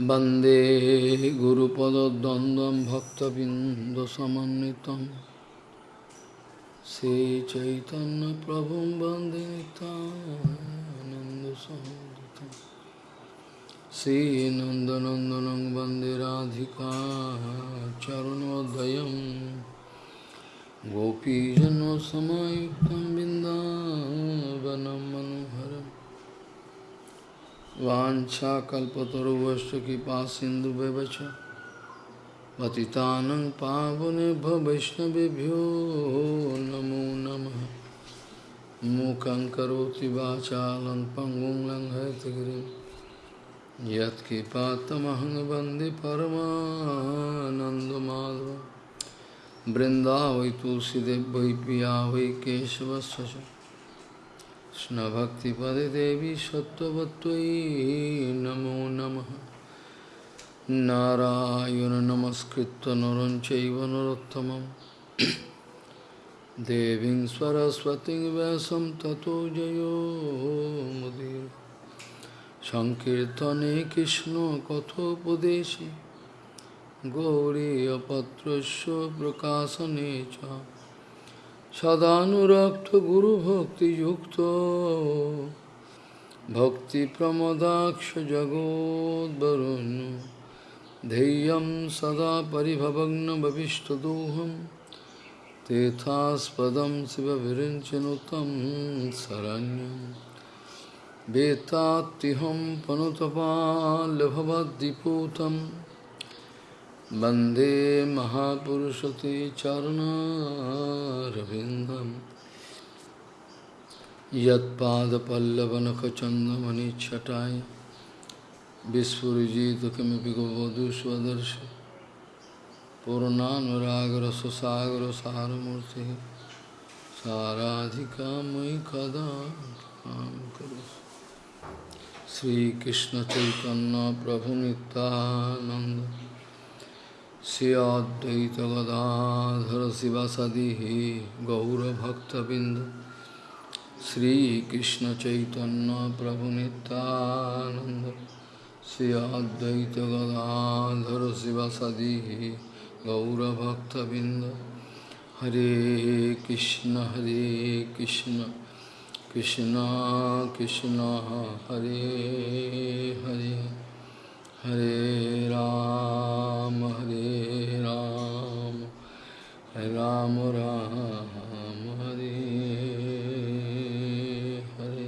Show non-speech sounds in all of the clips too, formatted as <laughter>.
वन्दे गुरुपदद्वन्द्वं भक्तबिन्दुसमन्वितं। श्रीचैतन्यप्रभुं वन्दे नितानन्दसंयुतं श्रीनन्दनन्दनं वन्दे राधिका चरणोदयं। गोपीजनसमायुक्तं बिन्दावनं मनोहरम् वाञ्छाकल्पतरुवश्च कृपा सिन्धुव्यवच पतितानं पावनेभ्यो वैष्णवेभ्यो नमो नमः। मूकं करोति वाचालं पङ्गुं लङ्घयतगिरिं। यत्कृपातमहं वंदे परमानन्दमाधव तुलसीदेव वै पिया वै केशवस्य कृष्णभक्तिपदे देवी सत्त्ववत्त्वयि नमो नमः नारायण नमस्कृत्य नरं चैव नरोत्तमं देवीं सरस्वतीं व्यासं ततो जयो मुदीर सङ्कीर्तने कृष्णकथोपदेशे गौरीयपत्रस्य प्रकाशने च सदानुरक्त गुरुभक्तियुक्त भक्तिप्रमदाक्ष जगोद्वरुण्य धैर्यं सदा परिभवग्नभविष्टदोहं तेथास्पदं शिवविरिञ्चनुतं शरण्यं। वेत्तात्तिहं पनुतपाल्यभवद्दिपूतम् वंदे महापुरुषते चरणारविन्दं यत्पादपल्लवनखचन्दमनिच्छटाय विस्फुरिजित किमपि गोवधू स्वदर्शि पूर्णानुरागरससागरसारमूर्तिः साराधिका मयि कदा श्रीकृष्णचैतन्यप्रभुनितानन्द श्रियाद्वैत गदाधर शिवासदि गौरभक्तबिंद श्रीकृष्ण चैतन्य प्रभु नितानंद श्रियाद्वैत गदाधर शिवासदि गौरभक्तबिंद हरे कृष्ण हरे कृष्ण कृष्ण कृष्ण, हरे Hare. Krishna Hare Krishna Krishna Krishna Hare Hare Hare Ram, Hare Ram, Ram Ram, Hare Hare.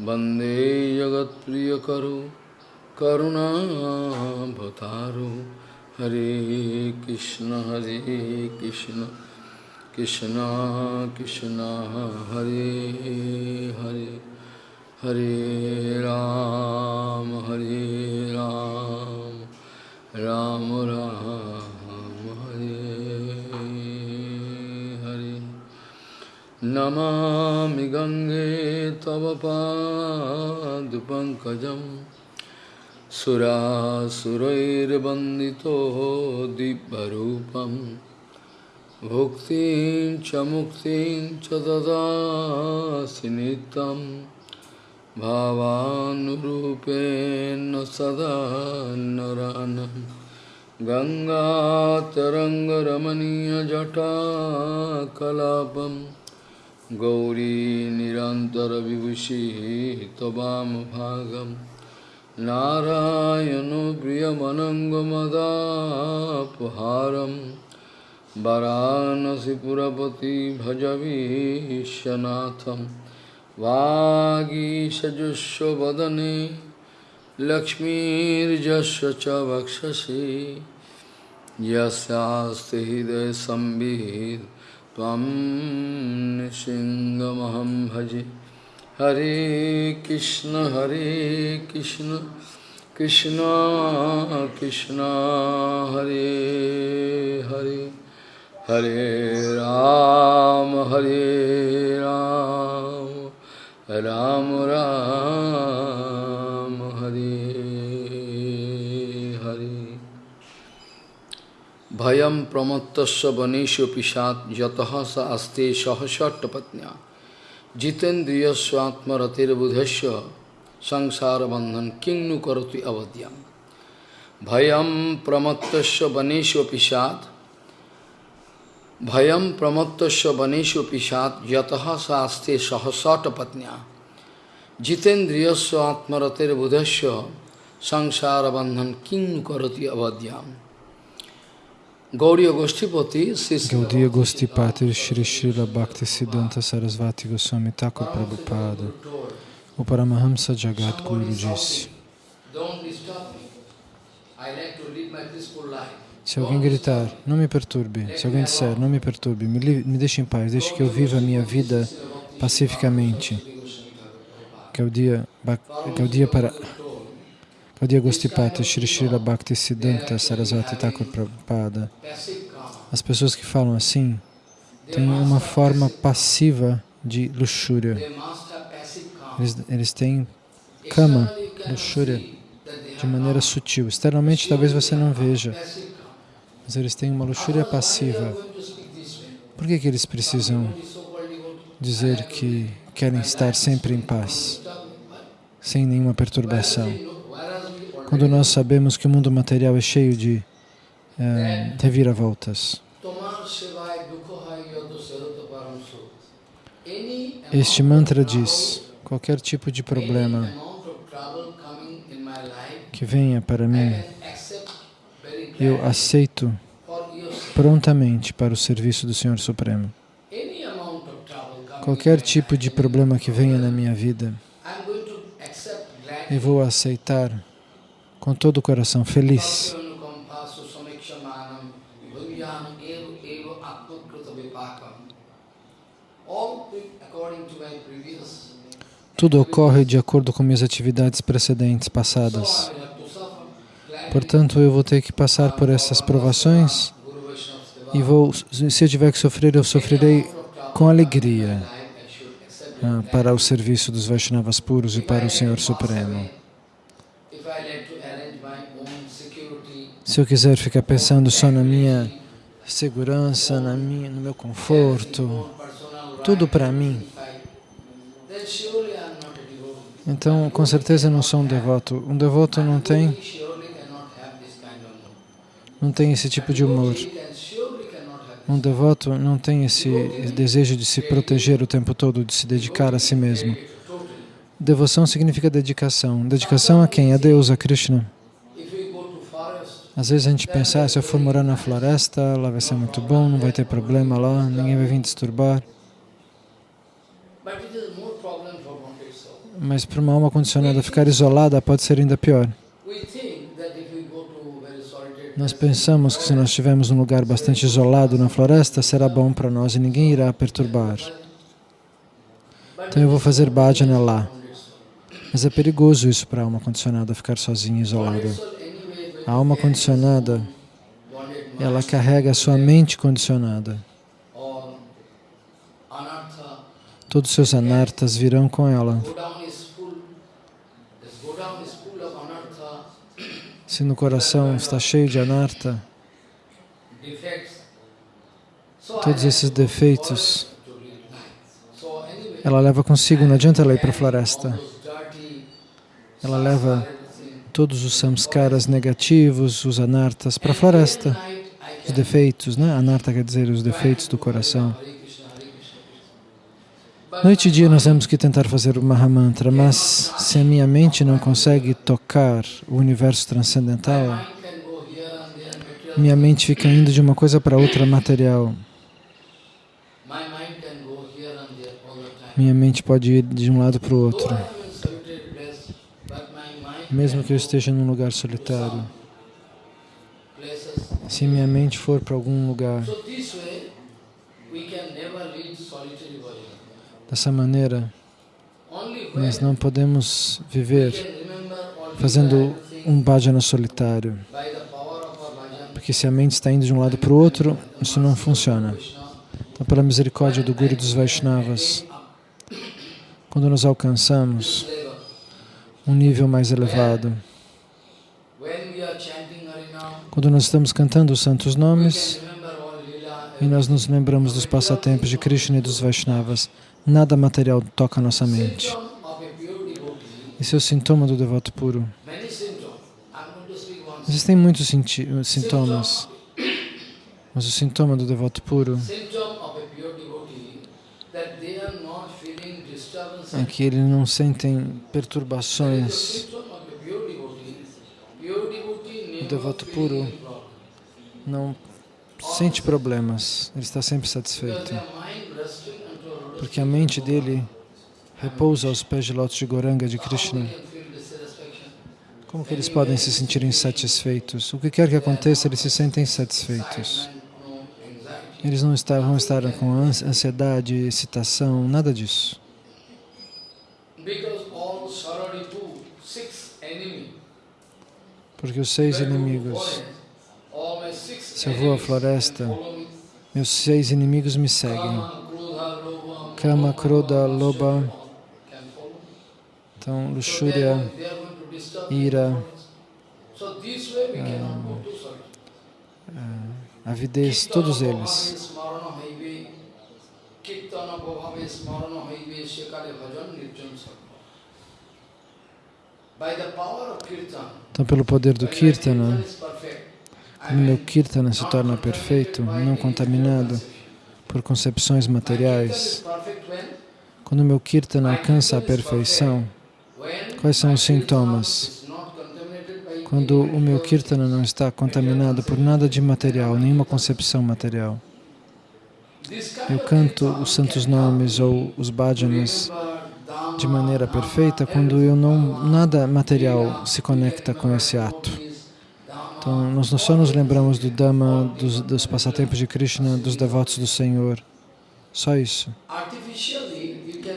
वंदे जगत प्रिय वंदे करुणा करुणाभतारो हरे कृष्ण हरे कृष्ण कृष्ण कृष्ण, हरे हरे हरे राम हरे राम राम राम, हरे नमामि गङ्गे तव पादपङ्कजं सुरासुरैर्वन्दितो दिव्यरूपं, भुक्तिं च मुक्तिं च ददासि नित्यं, भावानुरूपेण सदा नरानं। गङ्गातरङ्गरमणीयजटाकलापम् गौरी निरन्तरविभूषिः हितवां भागं नारायणो प्रियमनङ्गमदापहारं वरानसिपुरपति भजवीशनाथं वागीशजुष्वदने लक्ष्मीर्जस्व च वक्षसि। हृदय हृदयसंवित् त्वं नृसिंहमहं भजे। हरे कृष्ण हरे कृष्ण कृष्ण कृष्ण हरे हरे। हरे राम हरे राम राम, राम। ভয়ম প্রমত্তস্য বনেশ পিসাত, যত স আস্তে আত্মরথের জিতেন্দ্রিয়স্বাত্মরতির্বুধস্য সংসার বন্ধন কিংনু করতি অবদ্যাম। ভয়ম প্রমত্তস্য বনেশ পিসাত ভয়ম প্রমত্তস্য বনেশ পিসাত, যত স আস্তে সহসটপত্ন্যা জিতেন্দ্রিয়স্ব আত্মরথের বুধস্য, সংসার বন্ধন কিং করতি অবদ্যাম। Gaudiya Gostipati Shri Srila Bhakti Siddhanta Sarasvati Goswami Thakur Prabhupada, o Paramahamsa Jagat Guru disse, se alguém gritar, não me perturbe, se alguém disser, não me perturbe, me, me deixe em paz, deixe que eu viva a minha vida pacificamente, que é o dia, que é o dia para Gaudiya Gostipati Shri Srila Bhakti Siddhanta Sarasvati Thakur Prabhupada. As pessoas que falam assim têm uma forma passiva de luxúria. Eles, eles têm cama, luxúria, de maneira sutil. Externamente talvez você não veja, mas eles têm uma luxúria passiva. Por que, que eles precisam dizer que querem estar sempre em paz, sem nenhuma perturbação? Quando nós sabemos que o mundo material é cheio de é, reviravoltas. Este mantra diz, qualquer tipo de problema que venha para mim, eu aceito prontamente para o serviço do Senhor Supremo. Qualquer tipo de problema que venha na minha vida, eu vou aceitar com todo o coração feliz. Tudo ocorre de acordo com minhas atividades precedentes, passadas. Portanto, eu vou ter que passar por essas provações e vou, se eu tiver que sofrer, eu sofrerei com alegria ah, para o serviço dos Vaishnavas puros e para o Senhor Supremo. Se eu quiser ficar pensando só na minha segurança, na minha, no meu conforto, tudo para mim, então com certeza não sou um devoto. Um devoto não tem, não tem esse tipo de humor. Um devoto não tem esse desejo de se proteger o tempo todo, de se dedicar a si mesmo. Devoção significa dedicação. Dedicação a quem? A Deus, a Krishna. Às vezes a gente pensa, ah, se eu for morar na floresta, lá vai ser muito bom, não vai ter problema lá, ninguém vai vir disturbar. Mas para uma alma condicionada ficar isolada pode ser ainda pior. Nós pensamos que se nós estivermos num lugar bastante isolado na floresta, será bom para nós e ninguém irá perturbar. Então eu vou fazer bhajana lá. Mas é perigoso isso para a alma condicionada, ficar sozinha, isolada. A alma condicionada, ela carrega a sua mente condicionada. Todos os seus anartas virão com ela. Se no coração está cheio de anarta, todos esses defeitos, ela leva consigo, não adianta ela ir para a floresta. Ela leva todos os samskaras negativos, os anartas, para a floresta. Os defeitos, né? Anarta quer dizer os defeitos do coração. Noite e dia nós temos que tentar fazer o Mahamantra, mas se a minha mente não consegue tocar o universo transcendental, minha mente fica indo de uma coisa para outra material. Minha mente pode ir de um lado para o outro mesmo que eu esteja num lugar solitário. Se minha mente for para algum lugar, dessa maneira, nós não podemos viver fazendo um bhajana solitário. Porque se a mente está indo de um lado para o outro, isso não funciona. Então, pela misericórdia do Guru dos Vaishnavas, quando nos alcançamos um nível mais elevado. Quando nós estamos cantando os santos nomes e nós nos lembramos dos passatempos de Krishna e dos Vaishnavas, nada material toca nossa mente. Esse é o sintoma do devoto puro. Existem muitos sintomas, mas o sintoma do devoto puro disturbance. é que eles não sentem perturbações. never devoto puro não sente problemas, ele está sempre satisfeito. Porque a mente dele repousa aos pés de lótus de Goranga de Krishna. Como que eles podem se sentir insatisfeitos? O que quer que aconteça, eles se sentem satisfeitos. Eles não está- vão estar com ans- ansiedade, excitação, nada disso. Porque os seis inimigos, Se eu vou à floresta, meus seis inimigos me seguem. Kama, Krodha, me. Então, luxúria, ira, to Sararipu. avidez, todos eles. স্মরণ হইবে কীর্তন প্রভাবে স্মরণ হইবে সেকালে ভজন নির্জন সর্ব By the power of kirtan, Então, pelo poder do when my Kirtana, kirtan is perfect, I quando meu mean, Kirtana se not torna contaminated perfeito, by não any contaminado conception. por concepções My kirtan is materiais, perfect when? quando meu Kirtana alcança a perfeição, When Quais são my os sintomas? kirtan is not contaminated by quando any o meu material Kirtana não está contaminado por nada de material, nenhuma concepção material. Eu canto os santos nomes ou os bhajanas de maneira perfeita quando eu não nada material se conecta com esse ato. Então, nós só nos lembramos do Dhamma, dos, dos passatempos de Krishna, dos devotos do Senhor. Só isso.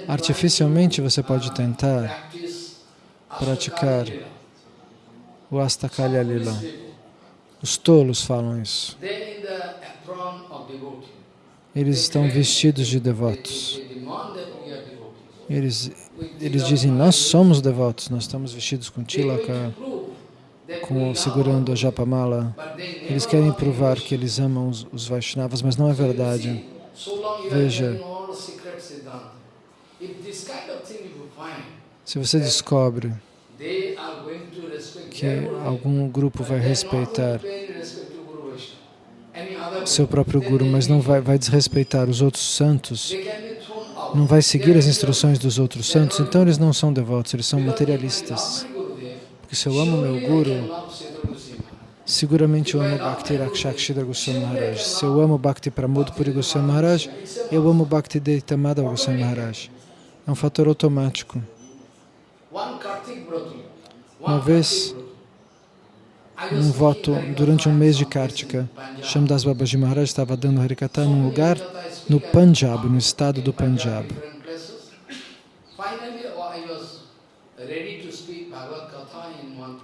Artificialmente você pode tentar praticar o Astakalya Lila. Os tolos falam isso. Eles estão vestidos de devotos. Eles, eles dizem, nós somos devotos, nós estamos vestidos com tilaka, com, segurando a japamala. Eles querem provar que eles amam os, os Vaishnavas, mas não é verdade. Veja, se você descobre que algum grupo vai respeitar seu próprio guru, mas não vai, vai desrespeitar os outros santos, não vai seguir as instruções dos outros santos, então eles não são devotos, eles são materialistas. Porque se eu amo meu guru, seguramente eu amo Bhakti Rakshakshidra Goswami Maharaj. Se eu amo Bhakti Pramod Puri Goswami Maharaj, eu amo Bhakti Deitamada Goswami Maharaj. É um fator automático. Uma vez, um voto durante um mês de Kartika, Shamdas Babaji Maharaj estava dando Harikata num lugar no Punjab, no estado do Punjab.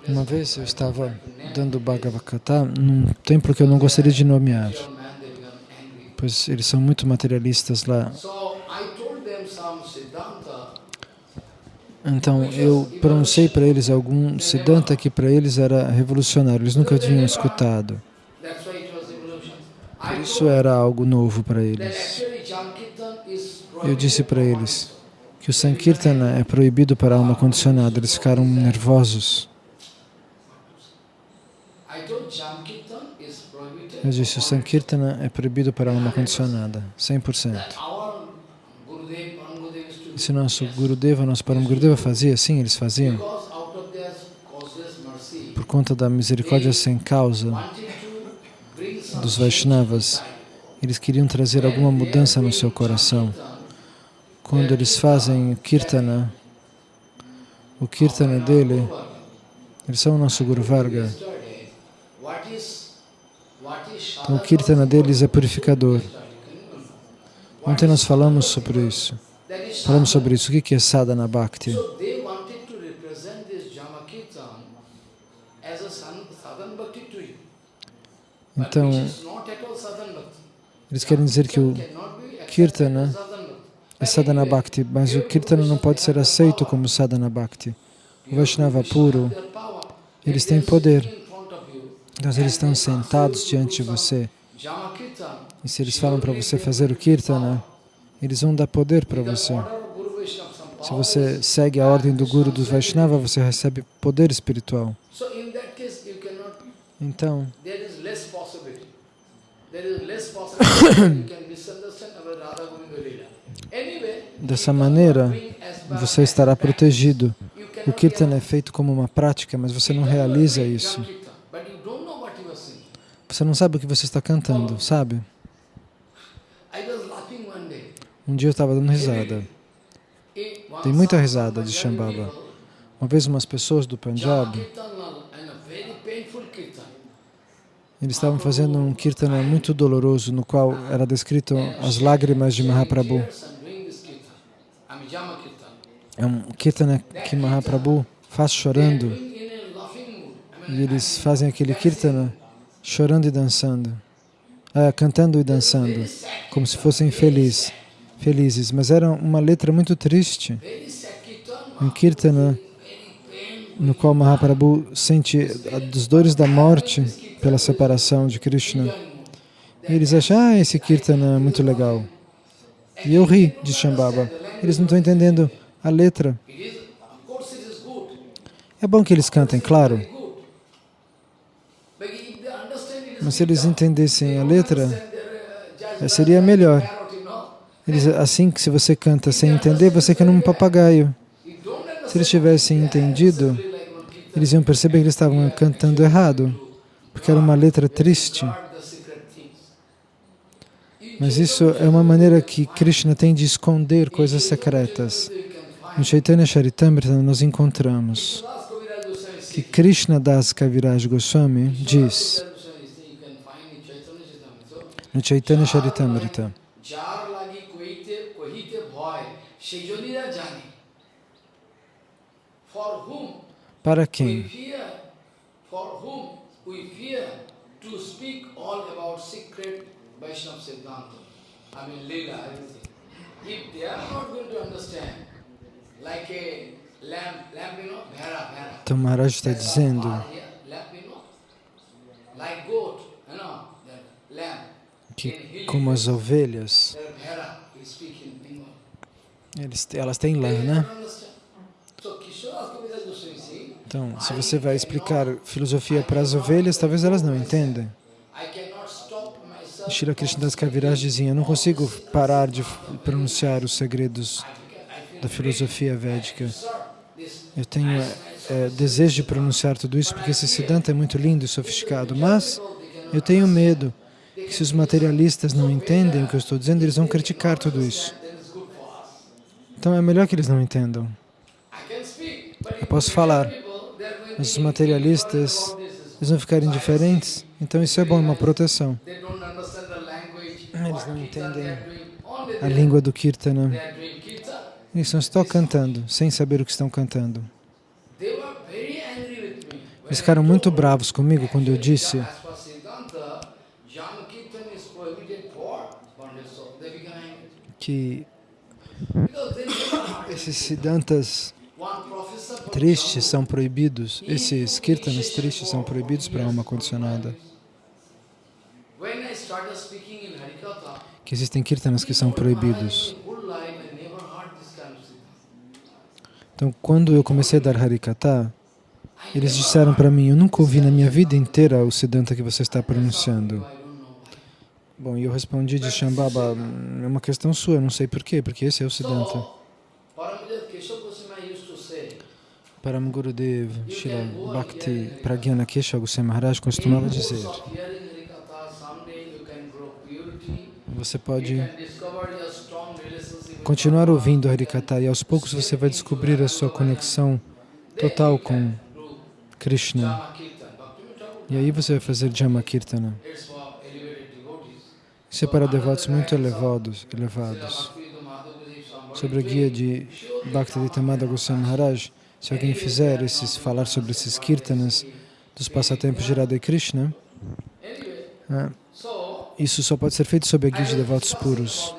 Uma vez eu estava dando Bhagavad num templo que eu não gostaria de nomear, pois eles são muito materialistas lá. Então eu pronunciei para eles algum Siddhanta que para eles era revolucionário, eles nunca tinham escutado. Por isso era algo novo para eles. Eu disse para eles que o Sankirtana é proibido para a alma condicionada, eles ficaram nervosos. Eu disse, o Sankirtana é proibido para a alma condicionada, 100%. Se nosso Gurudeva, nosso Param Gurudeva fazia assim, eles faziam, por conta da misericórdia sem causa dos Vaishnavas, eles queriam trazer alguma mudança no seu coração. Quando eles fazem o Kirtana, o Kirtana dele, eles são o nosso Guru Varga. Então o Kirtana deles é purificador. Ontem nós falamos sobre isso. Falamos sobre isso. O que é sadhana bhakti? Então, eles querem dizer que o Kirtana é sadhana bhakti, mas o Kirtana não pode ser aceito como sadhana bhakti. O Vaishnava puro, eles têm poder. Então, eles estão sentados diante de você e se eles falam para você fazer o kirtana, eles vão dar poder para você. Se você segue a ordem do Guru dos Vaishnava, você recebe poder espiritual. Então, dessa maneira, você estará protegido. O get- é feito como uma prática, mas você não realiza isso. Você não sabe o que você está cantando, sabe? Um dia eu estava dando risada. Tem muita risada de Shambhava. Uma vez umas pessoas do Punjab, eles estavam fazendo um kirtana muito doloroso, no qual era descrito as lágrimas de Mahaprabhu. É um kirtana que Mahaprabhu faz chorando e eles fazem aquele kirtana chorando e dançando, Ah, cantando e dançando, como se fossem felizes, felizes. Mas era uma letra muito triste, um kirtana no qual Mahaprabhu sente as dores da morte pela separação de Krishna. E eles acham, ah, esse kirtana é muito legal. E eu ri de Shambhava. Eles não estão entendendo a letra. É bom que eles cantem, claro, mas se eles entendessem a letra, seria melhor. Know. Eles, assim que se você canta sem entender, você é um papagaio. Se eles tivessem entendido, eles iam perceber que eles estavam cantando errado, porque era uma letra triste. Mas isso é uma maneira que Krishna tem de esconder coisas secretas. No Chaitanya Charitamrita nós encontramos que Krishna Das Kaviraj Goswami diz no Chaitanya Charitamrita para quem? Então Maharaj está dizendo que como as ovelhas, eles, elas têm lã, né? Então, se você vai explicar filosofia para as ovelhas, talvez elas não myself. Shri Krishnadas Kaviraj dizia, eu não consigo parar de pronunciar os segredos da filosofia védica. Eu tenho é, desejo de pronunciar tudo isso porque esse Siddhanta é muito lindo e sofisticado, mas eu tenho medo que se os materialistas não entendem o que eu estou dizendo, eles vão criticar tudo isso. Então é melhor que eles não entendam. Eu posso falar, mas os materialistas, eles vão ficar indiferentes, então isso é bom, é uma proteção. Eles não entendem A língua do Kirtana. Eles estão só cantando, sem saber o que estão cantando. Eles ficaram muito bravos comigo quando eu disse que esses Siddhantas tristes são proibidos, esses Kirtanas tristes são proibidos para a alma condicionada. Que existem Kirtanas que são proibidos. Então, quando eu comecei a dar Harikata, eles disseram para mim, eu nunca ouvi na minha vida inteira o Siddhanta que você está pronunciando. Bom, e eu respondi de Shambhava, é uma questão sua, não sei porquê, porque esse é o Siddhanta. Param Gurudev, Shila Bhakti Pragyana Kesha Goswami Maharaj costumava dizer, você pode continuar ouvindo Harikata e aos poucos você vai descobrir a sua conexão total com Krishna. E aí você vai fazer Jama Kirtana. É para devotos muito elevados, elevados. Sobre a guia de Bhaktivedanta Goswami Maharaj, se alguém fizer esses, falar sobre esses kirtanas dos passatempos de Radha Krishna, so isso só pode ser feito sob a guia de devotos puros.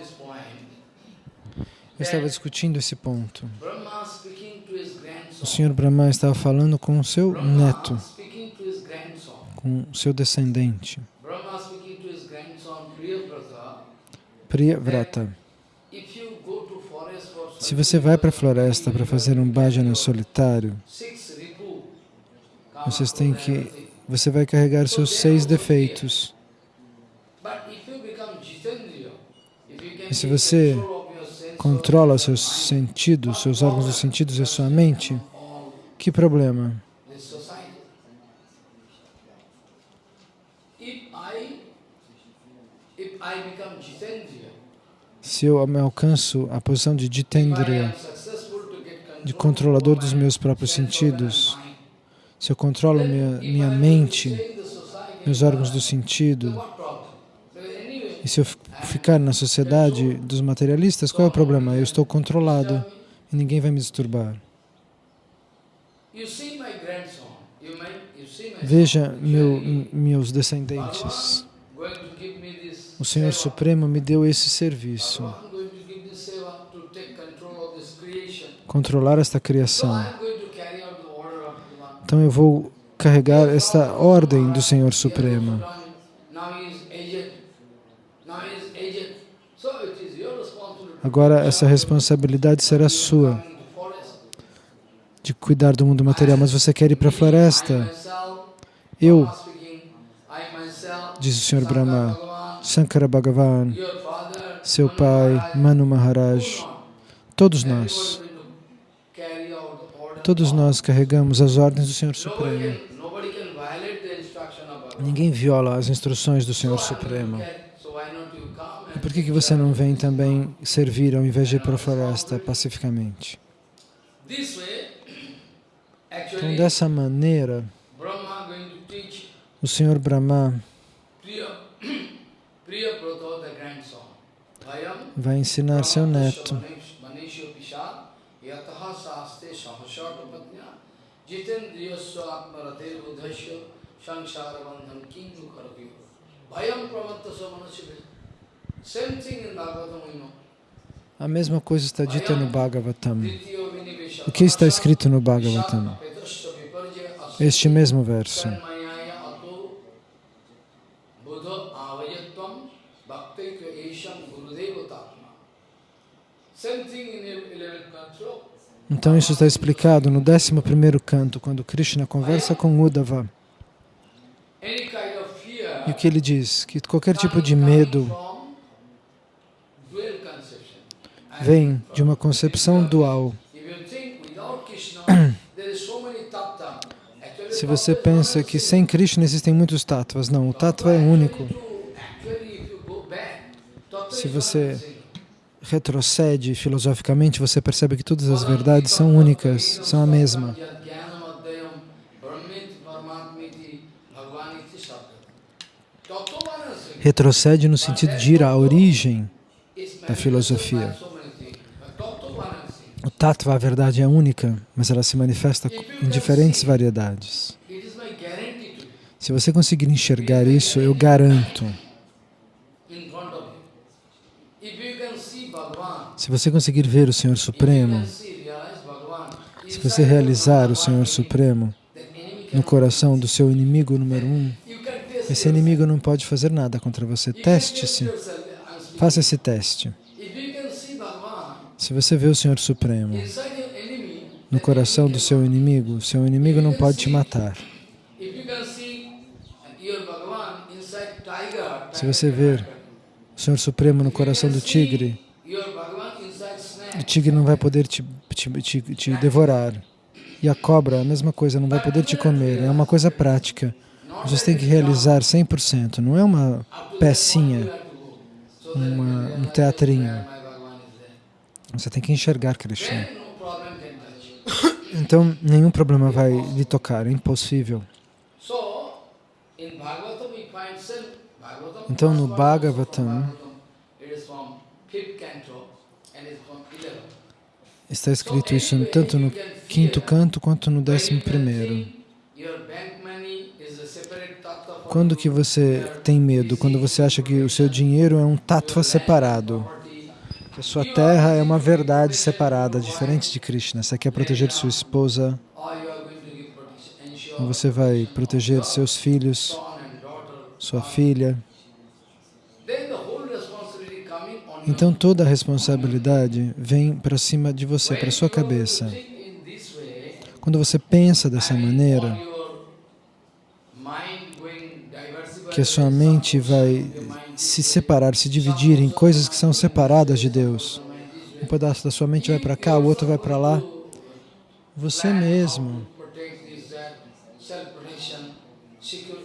Eu estava discutindo esse ponto. O. Senhor Brahma estava falando com o seu neto, com seu descendente, Brahma speaking to his grandson Priyavrata, Priyavrata. Se você vai para a floresta para fazer um bhajana solitário, vocês têm que, você vai carregar seus seis defeitos. E se você controla seus sentidos, seus órgãos dos sentidos e a sua mente, que problema? if I become jitendriya, Se eu alcanço a posição de Jitendriya, de control controlador dos meus próprios sentidos, se eu controlo minha, minha mente, meus órgãos do sentido, e se eu fi- ficar na sociedade dos materialistas, qual é o problema? Eu estou controlado e ninguém vai me disturbar. Veja meu, meus descendentes. going to give me this O Senhor. Supremo me deu esse serviço, controlar esta criação. Então eu vou carregar esta ordem do Senhor Supremo. Agora essa responsabilidade será sua de cuidar do mundo material, mas você quer ir para a floresta? Eu, diz o Senhor Brahma, Sankara Bhagavan, seu pai, Manu Maharaj, todos nós, todos nós carregamos as ordens do Senhor Supremo. Ninguém viola as instruções do Senhor Supremo. E por que, que você não vem também servir ao invés de ir para a floresta pacificamente? Então, dessa maneira, o Senhor Brahma vai ensinar seu neto. A mesma coisa está dita no Bhagavatam. O que está escrito no Bhagavatam? Este mesmo verso. Então isso está explicado no 11º canto, quando Krishna conversa com Uddhava. E o que ele diz? Que qualquer tipo de medo vem de uma concepção dual. <clears throat> Se você pensa que sem Krishna existem muitos tattvas, não, o tattva é único. Se você. Retrocede filosoficamente, você percebe que todas as verdades são únicas, são a mesma. Retrocede no sentido de ir à origem da filosofia. O tattva, a verdade é única, mas ela se manifesta em diferentes variedades. Se você conseguir enxergar isso, eu garanto. Se você conseguir ver o Senhor Supremo, se você realizar o Senhor Supremo no coração do seu inimigo número um, esse inimigo não pode fazer nada contra você. Teste-se. Faça esse teste. Se você vê o Senhor Supremo no coração do seu inimigo, seu inimigo não pode te matar. Se você ver o Senhor Supremo no coração do tigre, o tigre não vai poder te, te, te, te devorar. E a cobra, a mesma coisa, não vai poder te comer. É uma coisa prática. Você tem que realizar 100%. Não é uma pecinha, uma, um teatrinho. Você tem que enxergar Krishna. Então, nenhum problema vai lhe tocar. É impossível. Então, no Bhagavatam, está escrito isso tanto no quinto canto quanto no décimo primeiro. Quando que você tem medo? Quando você acha que o seu dinheiro é um tattva separado. Que a sua terra é uma verdade separada, diferente de Krishna. Você quer proteger sua esposa, você vai proteger seus filhos, sua filha. Então toda a responsabilidade vem para cima de você, para sua cabeça. Quando você pensa dessa maneira, que a sua mente vai se separar, se dividir em coisas que são separadas de Deus. Um pedaço da sua mente vai para cá, o outro vai para lá. Você mesmo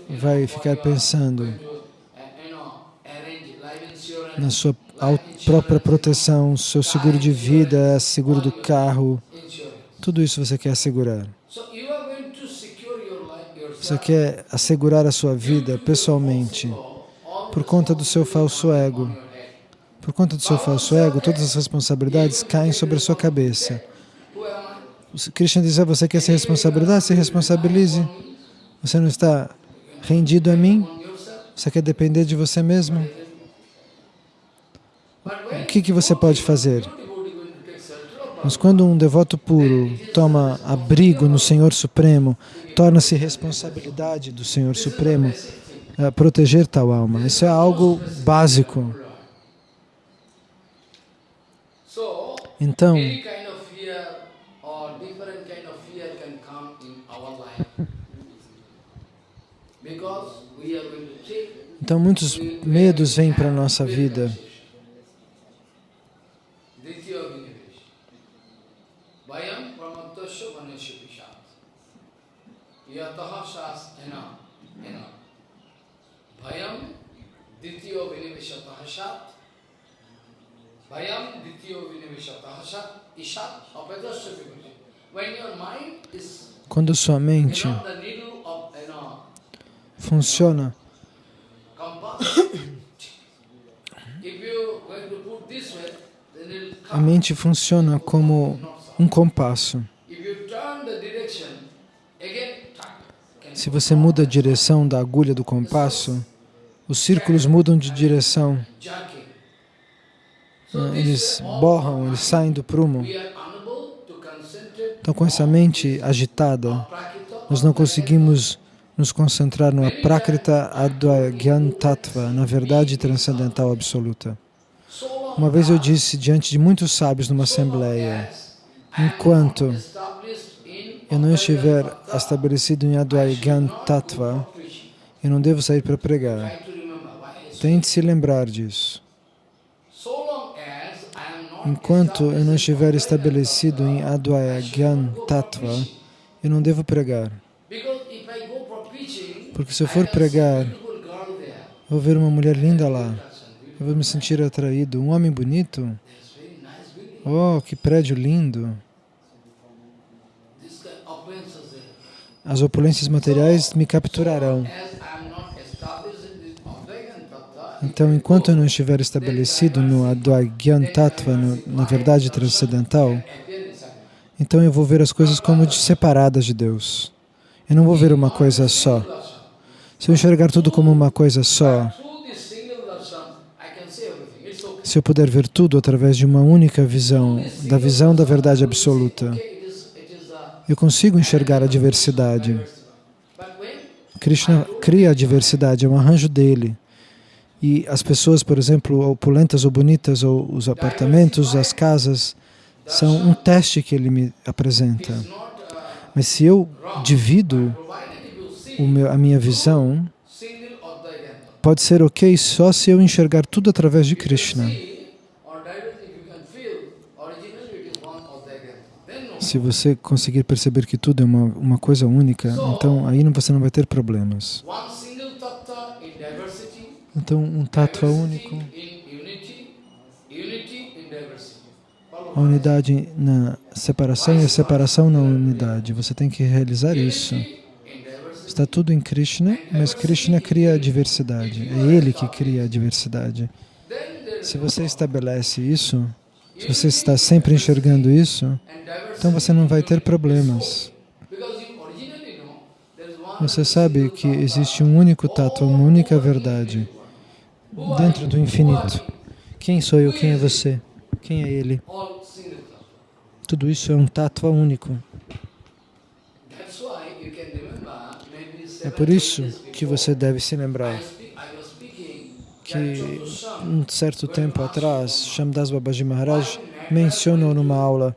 vai ficar pensando na sua au- própria proteção, seu seguro de vida, seguro do carro, tudo isso você quer assegurar. Você quer assegurar a sua vida pessoalmente por conta do seu falso ego. Por conta do seu falso ego, todas as responsabilidades caem sobre a sua cabeça. O Krishna diz, ah, você quer se responsabilizar? Se responsabilize. Você não está rendido a mim? Você quer depender de você mesmo? Que, que você pode fazer? Mas quando um devoto puro toma abrigo no Senhor Supremo, torna-se responsabilidade do Senhor Supremo eh, proteger tal alma. Isso é algo básico. Então, então muitos medos vêm para a nossa vida. Yataha shas ena. Vayam ditya viniveshataha shat. Vayam ditya viniveshataha shat. Ishat apadasya vinivesh. When your mind is Quando sua mente funciona, a mente funciona como um compasso. If you turn the direction, again, tuck, can Se você muda a direção da agulha do compasso, os círculos mudam de direção. né? Eles borram, eles saem do prumo. Então, com essa mente agitada, nós não conseguimos nos concentrar no Aprakrita Advagyan Tattva, na verdade transcendental absoluta. Uma vez eu disse diante de muitos sábios numa assembleia, enquanto eu não estiver estabelecido em Advagyan Tattva, eu não devo sair para pregar. Tente se lembrar disso. Enquanto eu não estiver estabelecido em Advagyan Tattva, eu não devo pregar. Porque se eu for pregar, eu vou ver uma mulher linda lá. Eu vou me sentir atraído. Um homem bonito? Oh, que prédio lindo! This kind of opulences there. As opulências materiais me capturarão. Então, enquanto eu não estiver estabelecido no Advagyan Tattva, no- na verdade transcendental, então eu vou ver as coisas como de separadas de Deus. Eu não vou ver uma coisa só. Se eu enxergar tudo como uma coisa só, se eu puder ver tudo através de uma única visão, da visão da verdade absoluta, Okay, it is, it is a eu consigo enxergar a diversidade. Krishna cria a diversidade, é um arranjo dele. E as pessoas, por exemplo, opulentas ou bonitas, ou os apartamentos, as casas, são um teste que ele me apresenta. Mas se eu divido meu, a minha visão, pode ser ok só se eu enxergar tudo através de Krishna. Se você conseguir perceber que tudo é uma, uma coisa única, então aí não- você não vai ter problemas. Então, um tattva único, a unidade na separação e a separação na unidade. Você tem que realizar isso. Está tudo em Krishna, mas Krishna cria a diversidade. É Ele que cria a diversidade. Se você estabelece isso, se você está sempre enxergando isso, então você não vai ter problemas. Você sabe que existe um único tato, uma única verdade dentro do infinito. Quem sou eu? Quem é você? Quem é Ele? Tudo isso é um tato único. É por isso que você deve se lembrar que um certo tempo atrás, Shamdas Babaji Maharaj mencionou numa aula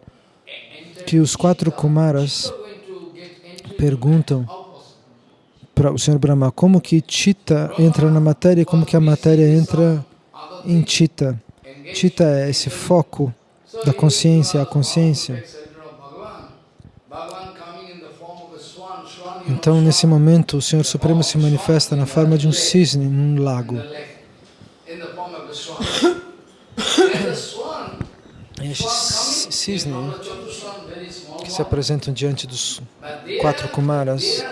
que os quatro Kumaras perguntam para o Sr. Brahma como que Chitta entra na matéria e como que a matéria entra em Chitta. Chitta é esse foco da consciência, a consciência. Então, nesse momento, o Senhor Supremo se manifesta na forma de um cisne num lago. The form of a swan. and the swan, E esse swan ci- coming <coughs> in cisne front of Chatushan, very small que se apresentam diante dos quatro Kumaras,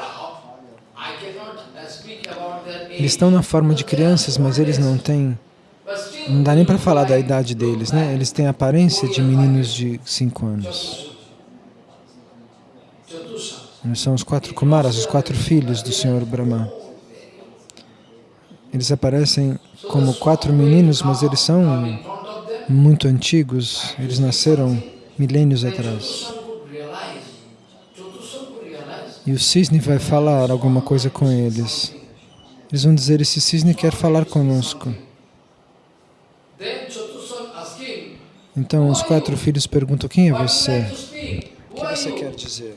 eles estão na forma de crianças, mas eles não têm, não dá nem para falar da idade deles, né? Eles têm a aparência de meninos de 5 anos. Eles são os quatro Kumaras, os quatro filhos do Senhor Brahma. Eles aparecem como quatro meninos, mas eles são muito antigos. Eles nasceram milênios atrás. E o cisne vai falar alguma coisa com eles. Eles vão dizer: Esse cisne quer falar conosco. Então os quatro filhos perguntam: Quem é você? O que você quer dizer?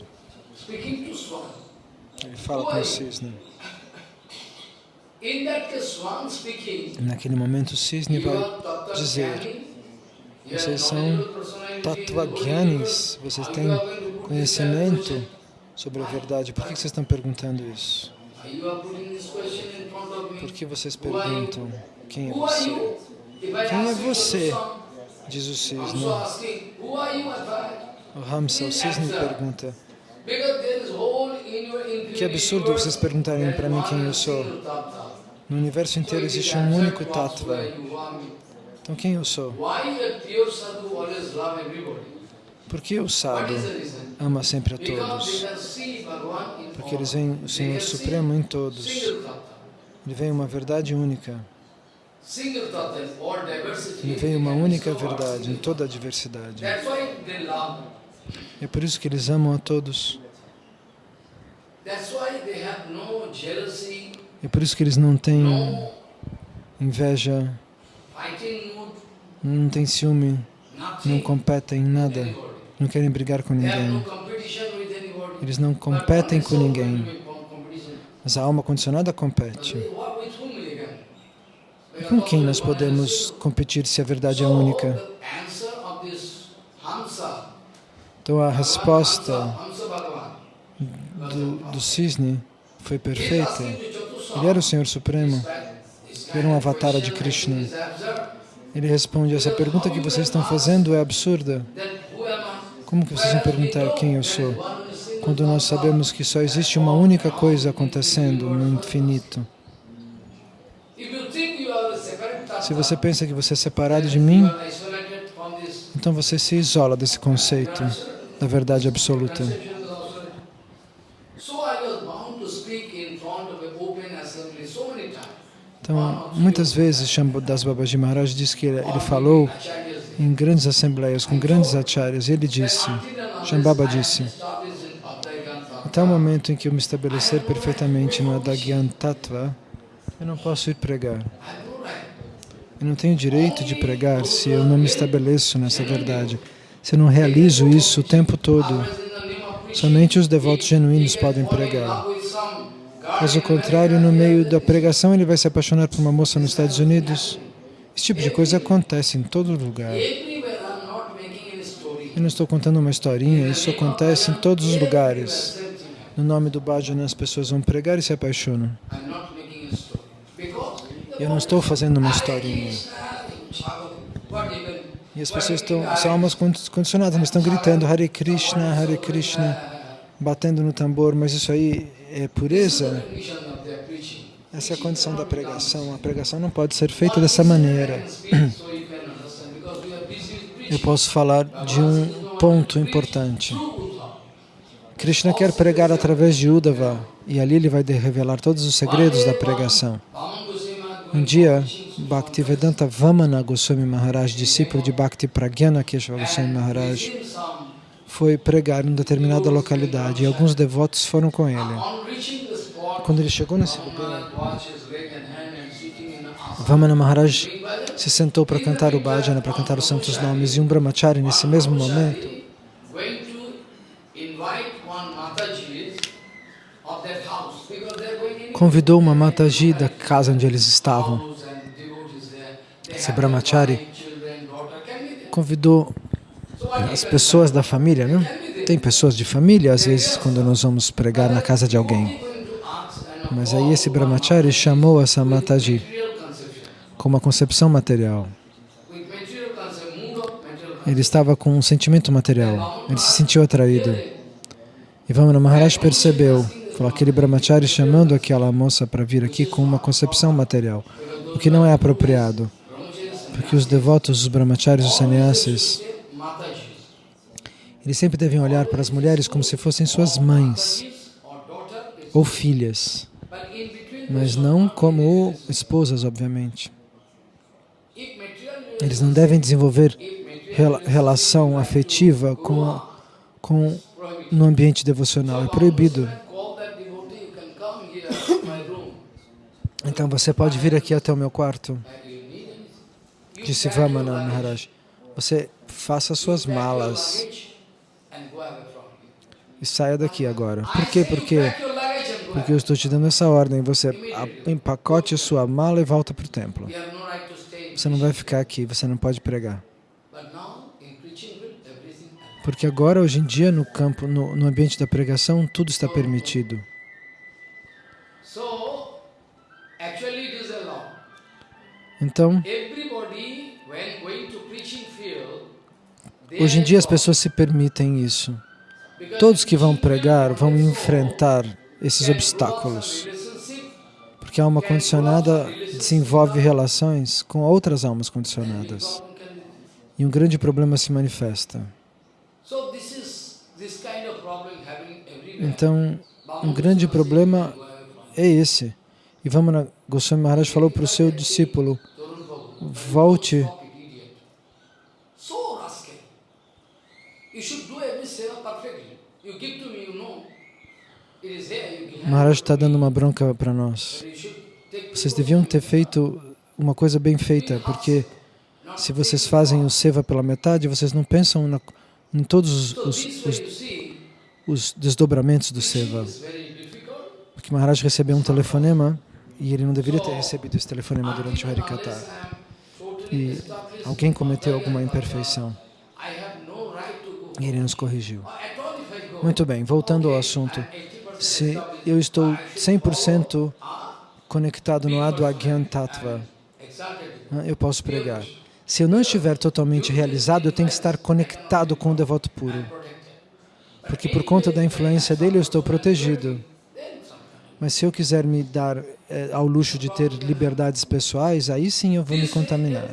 Ele fala com o cisne. In that case, Swan speaking, Naquele momento o cisne vai dizer, vocês são knowledgeable personality, Tattva you are Gyanis, vocês têm conhecimento sobre a verdade. Por que vocês estão perguntando isso? Por que vocês perguntam quem é você? Quem é você? Diz o cisne. O Ramsa, o cisne pergunta. Que absurdo vocês perguntarem para mim quem eu sou. No universo inteiro existe um único tattva. Então quem eu sou? Por que o sábio ama sempre a todos? Porque eles veem o Senhor Supremo em todos. Ele vem uma verdade única. Ele vem uma única verdade em toda a diversidade. É por isso que eles amam a todos. É por isso que eles não têm inveja, não têm ciúme, não competem em nada, não querem brigar com ninguém. Eles não competem com ninguém. Mas a alma condicionada compete. E com quem nós podemos competir se a verdade é única? Então a resposta do, do cisne foi perfeita. Ele era o Senhor Supremo. era um avatar de Krishna. Ele responde: Essa pergunta que vocês estão fazendo é absurda. Como que vocês vão perguntar quem eu sou? Quando nós sabemos que só existe uma única coisa acontecendo no infinito. Se você pensa que você é separado de mim, então você se isola desse conceito da verdade absoluta. Então, muitas vezes Shambhadas Babaji Maharaj diz que ele, ele falou em grandes assembleias com grandes acharyas. E ele disse, Shambhava disse, até o momento em que eu me estabelecer perfeitamente no Adagyan Tattva, eu não posso ir pregar. Eu não tenho direito de pregar se eu não me estabeleço nessa verdade, se eu não realizo isso o tempo todo. Somente os devotos genuínos podem pregar. Caso contrário, no meio da pregação, ele vai se apaixonar por uma moça nos Estados Unidos. Esse tipo de coisa acontece em todo lugar. Eu não estou contando uma historinha, isso acontece em todos os lugares. No nome do bhajana, as pessoas vão pregar e se apaixonam. Eu não estou fazendo uma historinha. E as pessoas estão, são almas condicionadas, mas estão gritando Hare Krishna, Hare Krishna, batendo no tambor, mas isso aí é pureza? Essa é a condição da pregação. A pregação não pode ser feita dessa maneira. Eu posso falar de um ponto importante. Krishna quer pregar através de Uddhava e ali ele vai revelar todos os segredos da pregação. Um dia, Bhaktivedanta Vamana Goswami Maharaj, discípulo de Bhakti Pragyana Keshava Goswami Maharaj, foi pregar em determinada localidade e alguns devotos foram com ele. Quando ele chegou nesse lugar. Vamana Maharaj se sentou para cantar o bhajana, para cantar os santos nomes, e um brahmachari, nesse mesmo momento, convidou uma Mataji da casa onde eles estavam. Esse brahmachari convidou as pessoas da família, não? Tem pessoas de família, às vezes, quando nós vamos pregar na casa de alguém. Mas aí esse brahmachari chamou essa Mataji com uma concepção material. Ele estava com um sentimento material. Ele se sentiu atraído. E Vamana Maharaj percebeu, falou aquele brahmachari chamando aquela moça para vir aqui com uma concepção material, o que não é apropriado, porque os devotos, os brahmacharis, os sannyasis. Eles sempre devem olhar para as mulheres como se fossem suas mães ou filhas, mas não como esposas, obviamente. Eles não devem desenvolver rela- relação afetiva com, com no ambiente devocional. É proibido. Então você pode vir aqui até o meu quarto, disse Vamana Maharaj. Você faça suas malas e saia daqui agora. Por quê? Porque porque eu estou te dando essa ordem. Você empacote a sua mala e volta para o templo. Você não vai ficar aqui. Você não pode pregar. Porque agora, hoje em dia, no campo, no, no ambiente da pregação, tudo está permitido. Então, hoje em dia as pessoas se permitem isso. Todos que vão pregar vão enfrentar esses obstáculos. Porque a alma condicionada desenvolve relações com outras almas condicionadas. E um grande problema se manifesta. Então, um grande problema é esse. E Vamana Goswami Maharaj falou para o seu discípulo, volte, idiot. So rascal. You should do every seva perfectly. You give to me, you know. It is there, you give. Maharaj está dando uma bronca para nós. Vocês deviam ter feito uma coisa bem feita, porque se vocês fazem o seva pela metade, vocês não pensam na, em todos os, os, os, os desdobramentos do seva. Porque Maharaj recebeu um telefonema e ele não deveria ter recebido esse telefonema durante o Harikata. E alguém cometeu alguma imperfeição I have no right to go. E ele nos corrigiu. Muito bem, voltando ao assunto. 80% Se eu estou 100% conectado no Advagyan Tattva, eu posso pregar. Se eu não estiver totalmente realizado, eu tenho que estar conectado com o devoto puro. Porque por conta da influência dele eu estou protegido. Mas se eu quiser me dar eh, ao luxo de ter liberdades pessoais, aí sim eu vou me contaminar.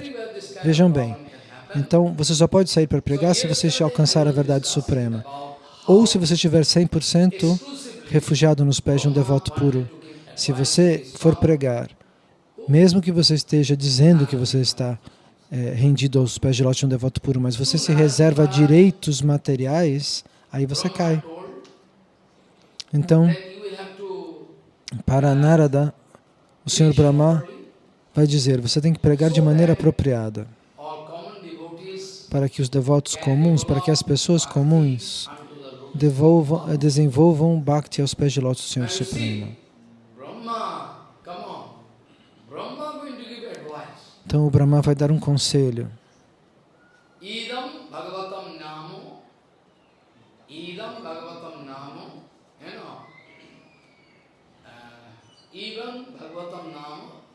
Vejam bem. Então você só pode sair para pregar se você alcançar a verdade suprema. Ou se você estiver 100% refugiado nos pés de um devoto puro. Se você for pregar, mesmo que você esteja dizendo que você está eh, rendido aos pés de lote de um devoto puro, mas você se reserva direitos materiais, aí você cai. Então, para Narada, o Senhor Brahma vai dizer, você tem que pregar de maneira apropriada, para que os devotos comuns, para que as pessoas comuns devolvam, eh, desenvolvam Bhakti aos pés de lótus do Senhor Supremo. Então o Brahma vai dar um conselho. Uh,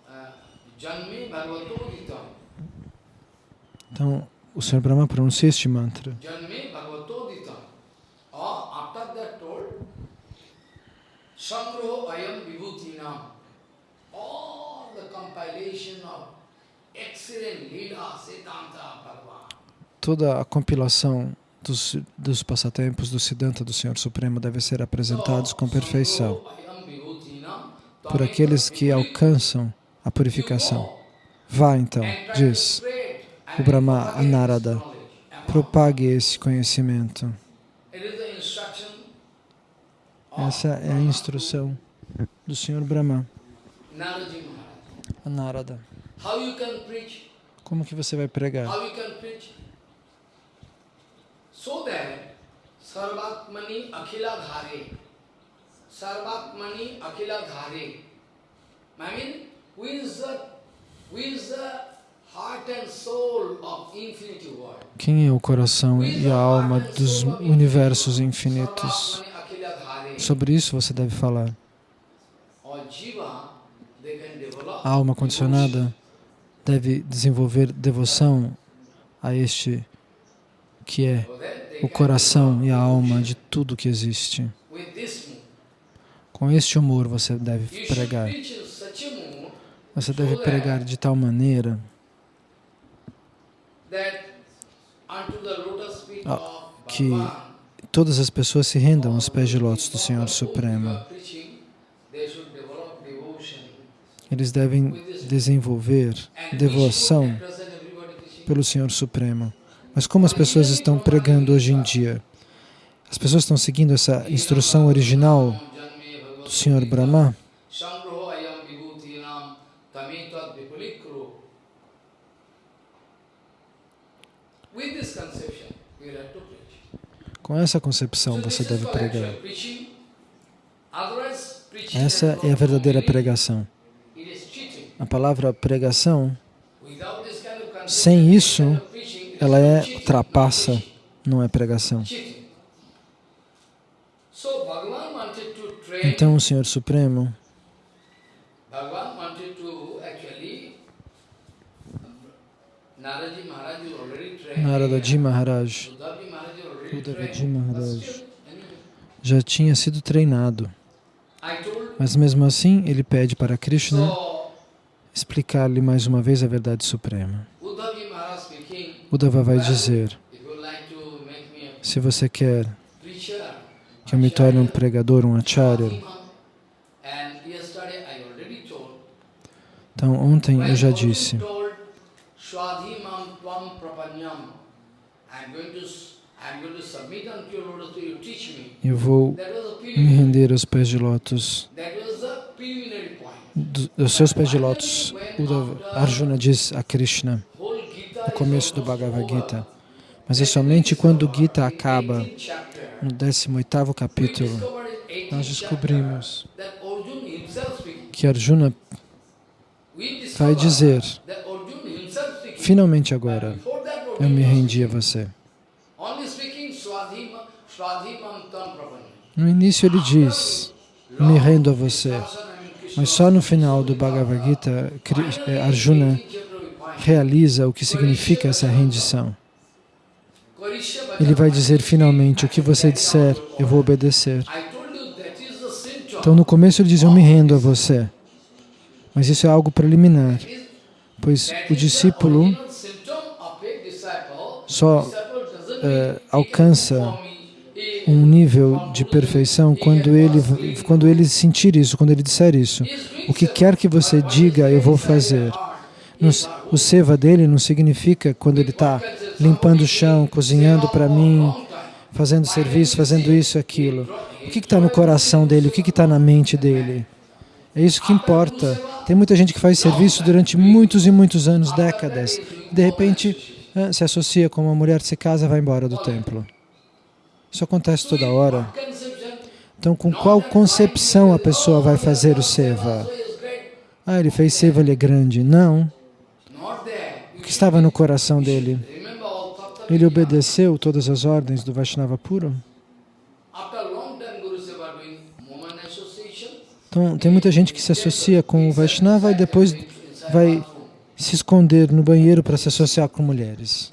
uh, Então o Senhor Brahma pronuncia este mantra. All the compilation of excellent Siddhanta, Bhagavan. Toda a compilação dos, dos passatempos do Siddhanta do Senhor Supremo deve ser apresentados com perfeição por aqueles que alcançam a purificação. Vá então, diz o Brahma a Narada, propague esse conhecimento. Essa é a instrução do Senhor Brahma, a Narada. How you can preach? Como que você vai pregar? How you can preach? So that Sarvatmani Akhila Dhare. Sarvatmani Akhila Dhare. I mean, who is the, who is the Quem é o coração e a alma dos universos infinitos? Sobre isso você deve falar. A alma condicionada deve desenvolver devoção a este que é o coração e a alma de tudo que existe. Com este humor você deve pregar. Você deve pregar de tal maneira that unto the lotus feet Ah, of que Bhagavan, todas as pessoas se rendam aos pés de lótus do Senhor Supremo. Eles devem desenvolver devoção pelo Senhor Supremo. Mas como as pessoas estão pregando hoje em dia? As pessoas estão seguindo essa instrução original do Senhor Brahma? Com essa concepção você deve pregar. Essa é a verdadeira pregação. A palavra pregação, sem isso, ela é trapaça, não é pregação. Então o Senhor Supremo, actually Naraji Maharaj Naradaji Maharaj, já tinha sido treinado. Mas mesmo assim, ele pede para Krishna explicar-lhe mais uma vez a verdade suprema. Uddhava vai dizer, se você quer que eu me torne um pregador, um acharya, então ontem eu já disse, I'm going to eu vou me render aos pés de lótus, dos seus pés de lótus. Arjuna diz a Krishna no começo do Bhagavad. Gita. Mas é somente quando o Gita acaba, 18th chapter, no 18º we capítulo, discovered in 18th nós descobrimos que Arjuna vai dizer, finalmente agora, eu me rendi a você. No início ele diz, me rendo a você. Mas só no final do Bhagavad Gita, eh, Arjuna realiza o que significa essa rendição. Ele vai dizer finalmente, o que você disser, eu vou obedecer. Então no começo ele diz, eu me rendo a você. Mas isso é algo preliminar, pois o discípulo só eh, alcança um nível de perfeição quando ele, quando ele sentir isso, quando ele disser isso. O que quer que você diga, eu vou fazer. O seva dele não significa quando ele está limpando o chão, cozinhando para mim, fazendo serviço, fazendo isso e aquilo. O que está no coração dele? O que está na mente dele? É isso que importa. Tem muita gente que faz serviço durante muitos e muitos anos, décadas. De repente, se associa com uma mulher, se casa, vai embora do templo. Isso acontece toda hora. Então, com qual concepção a pessoa vai fazer o seva? Ah, ele fez seva, ele é grande. Não. O que estava no coração dele? Ele obedeceu todas as ordens do Vaishnava puro? Então, tem muita gente que se associa com o Vaishnava e depois vai se esconder no banheiro para se associar com mulheres.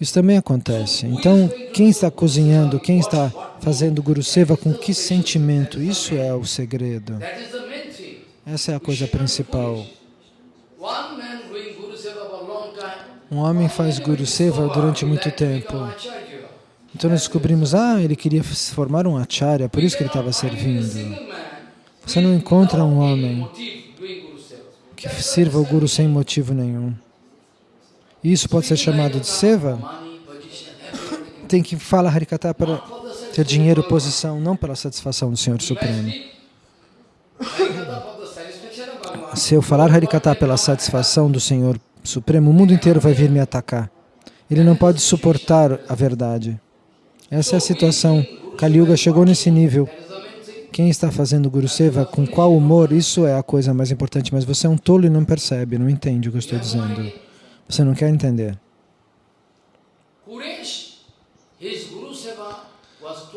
Isso também acontece. Então, quem está cozinhando, quem está fazendo Guru Seva, com que sentimento? Isso é o segredo. Essa é a coisa principal. Um homem faz Guru Seva durante muito tempo. Então nós descobrimos, ah, ele queria formar um acharya, por isso que ele estava servindo. Você não encontra um homem que sirva o Guru sem motivo nenhum. Isso pode ser chamado de seva? Tem que falar Harikata para ter dinheiro, posição, não pela satisfação do Senhor Supremo. Se eu falar Harikata pela satisfação do Senhor Supremo, o mundo inteiro vai vir me atacar. Ele não pode suportar a verdade. Essa é a situação. Kali Yuga chegou nesse nível. Quem está fazendo Guru Seva, com qual humor, isso é a coisa mais importante. Mas você é um tolo e não percebe, não entende o que eu estou dizendo. Você não quer entender.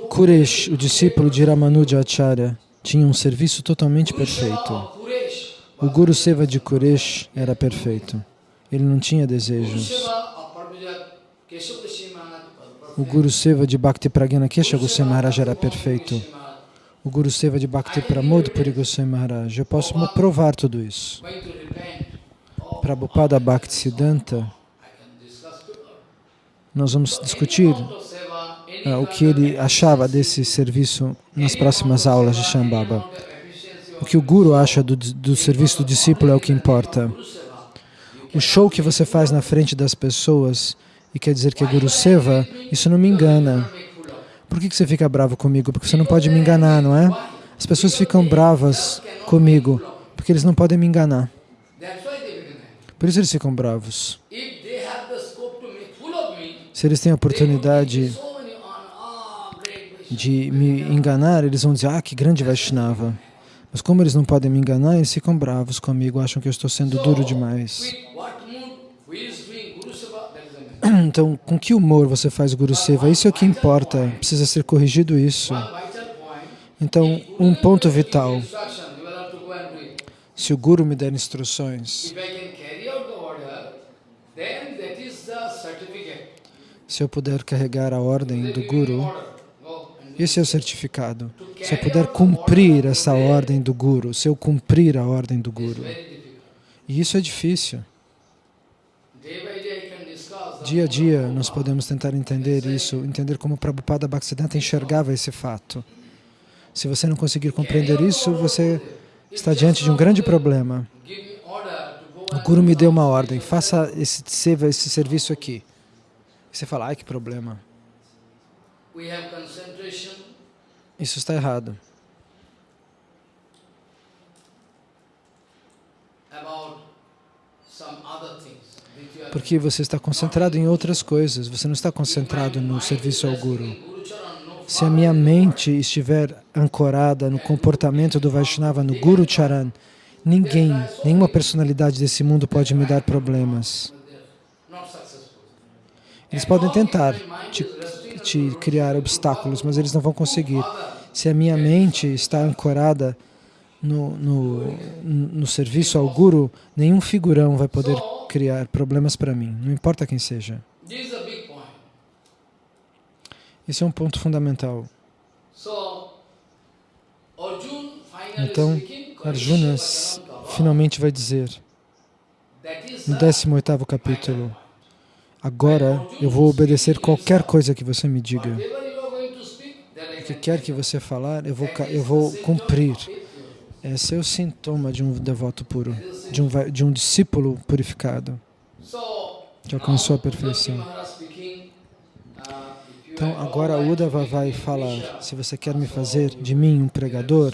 Kuresh, o discípulo de Ramanuja Acharya, tinha um serviço totalmente perfeito. O Guru Seva de Kuresh era perfeito. Ele não tinha desejos. O Guru Seva de Bhakti Pragyana Kesha Goswami Maharaj era perfeito. O Guru Seva de Bhakti Pramod Puri Goswami Maharaj. Eu posso provar tudo isso. Going to repent. Oh, Prabhupada Bhakti Siddhanta, I can discuss to her. nós vamos discutir ah, o que ele achava desse serviço nas próximas aulas de Shambhava. O que o Guru acha do, do serviço do discípulo é o que importa. O show que você faz na frente das pessoas e quer dizer que é Guru Seva, isso não me engana. Por que que você fica bravo comigo? Porque você não pode me enganar, não é? As pessoas ficam bravas comigo porque eles não podem me enganar. Por isso eles ficam bravos. Se eles têm a oportunidade. Ah, de me enganar, eles vão dizer, ah, que grande Vaishnava. Mas como eles não podem me enganar, eles ficam bravos comigo, acham que eu estou sendo duro demais. <clears throat> Então, com que humor você faz Guru Seva? Isso é o que importa. Precisa ser corrigido isso. Então, um ponto vital. Se o Guru me der instruções, If I can carry out the order, then that is the certificate. Se eu puder carregar a ordem do Guru, esse é o certificado. Se eu puder cumprir essa ordem do Guru, se eu cumprir a ordem do. Guru. E isso é difícil. Dia a dia nós podemos tentar entender isso, entender como Prabhupada Bhaktisiddhanta enxergava esse fato. Se você não conseguir compreender isso, você está diante de um grande problema. Give me order to go O Guru me deu uma ordem, faça esse seva, esse serviço aqui. E você fala, ai que problema. Isso está errado. Porque você está concentrado em outras coisas, você não está concentrado no serviço ao Guru. Se a minha mente estiver ancorada no comportamento do Vaishnava, no Guru Charan, ninguém, nenhuma personalidade desse mundo pode me dar problemas. Eles podem tentar te, te criar obstáculos, mas eles não vão conseguir. Se a minha mente está ancorada no, no, no serviço ao Guru, nenhum figurão vai poder criar problemas para mim, não importa quem seja. Esse é um ponto fundamental. Então, Arjuna finalmente vai dizer, no the 18º capítulo, agora eu vou obedecer qualquer coisa que você me diga. O que quer que você falar, eu vou, eu vou cumprir. Esse é o sintoma de um devoto puro, de um, de um discípulo purificado, que alcançou a perfeição. Então agora Uddhava vai falar, se você quer me fazer de mim um pregador,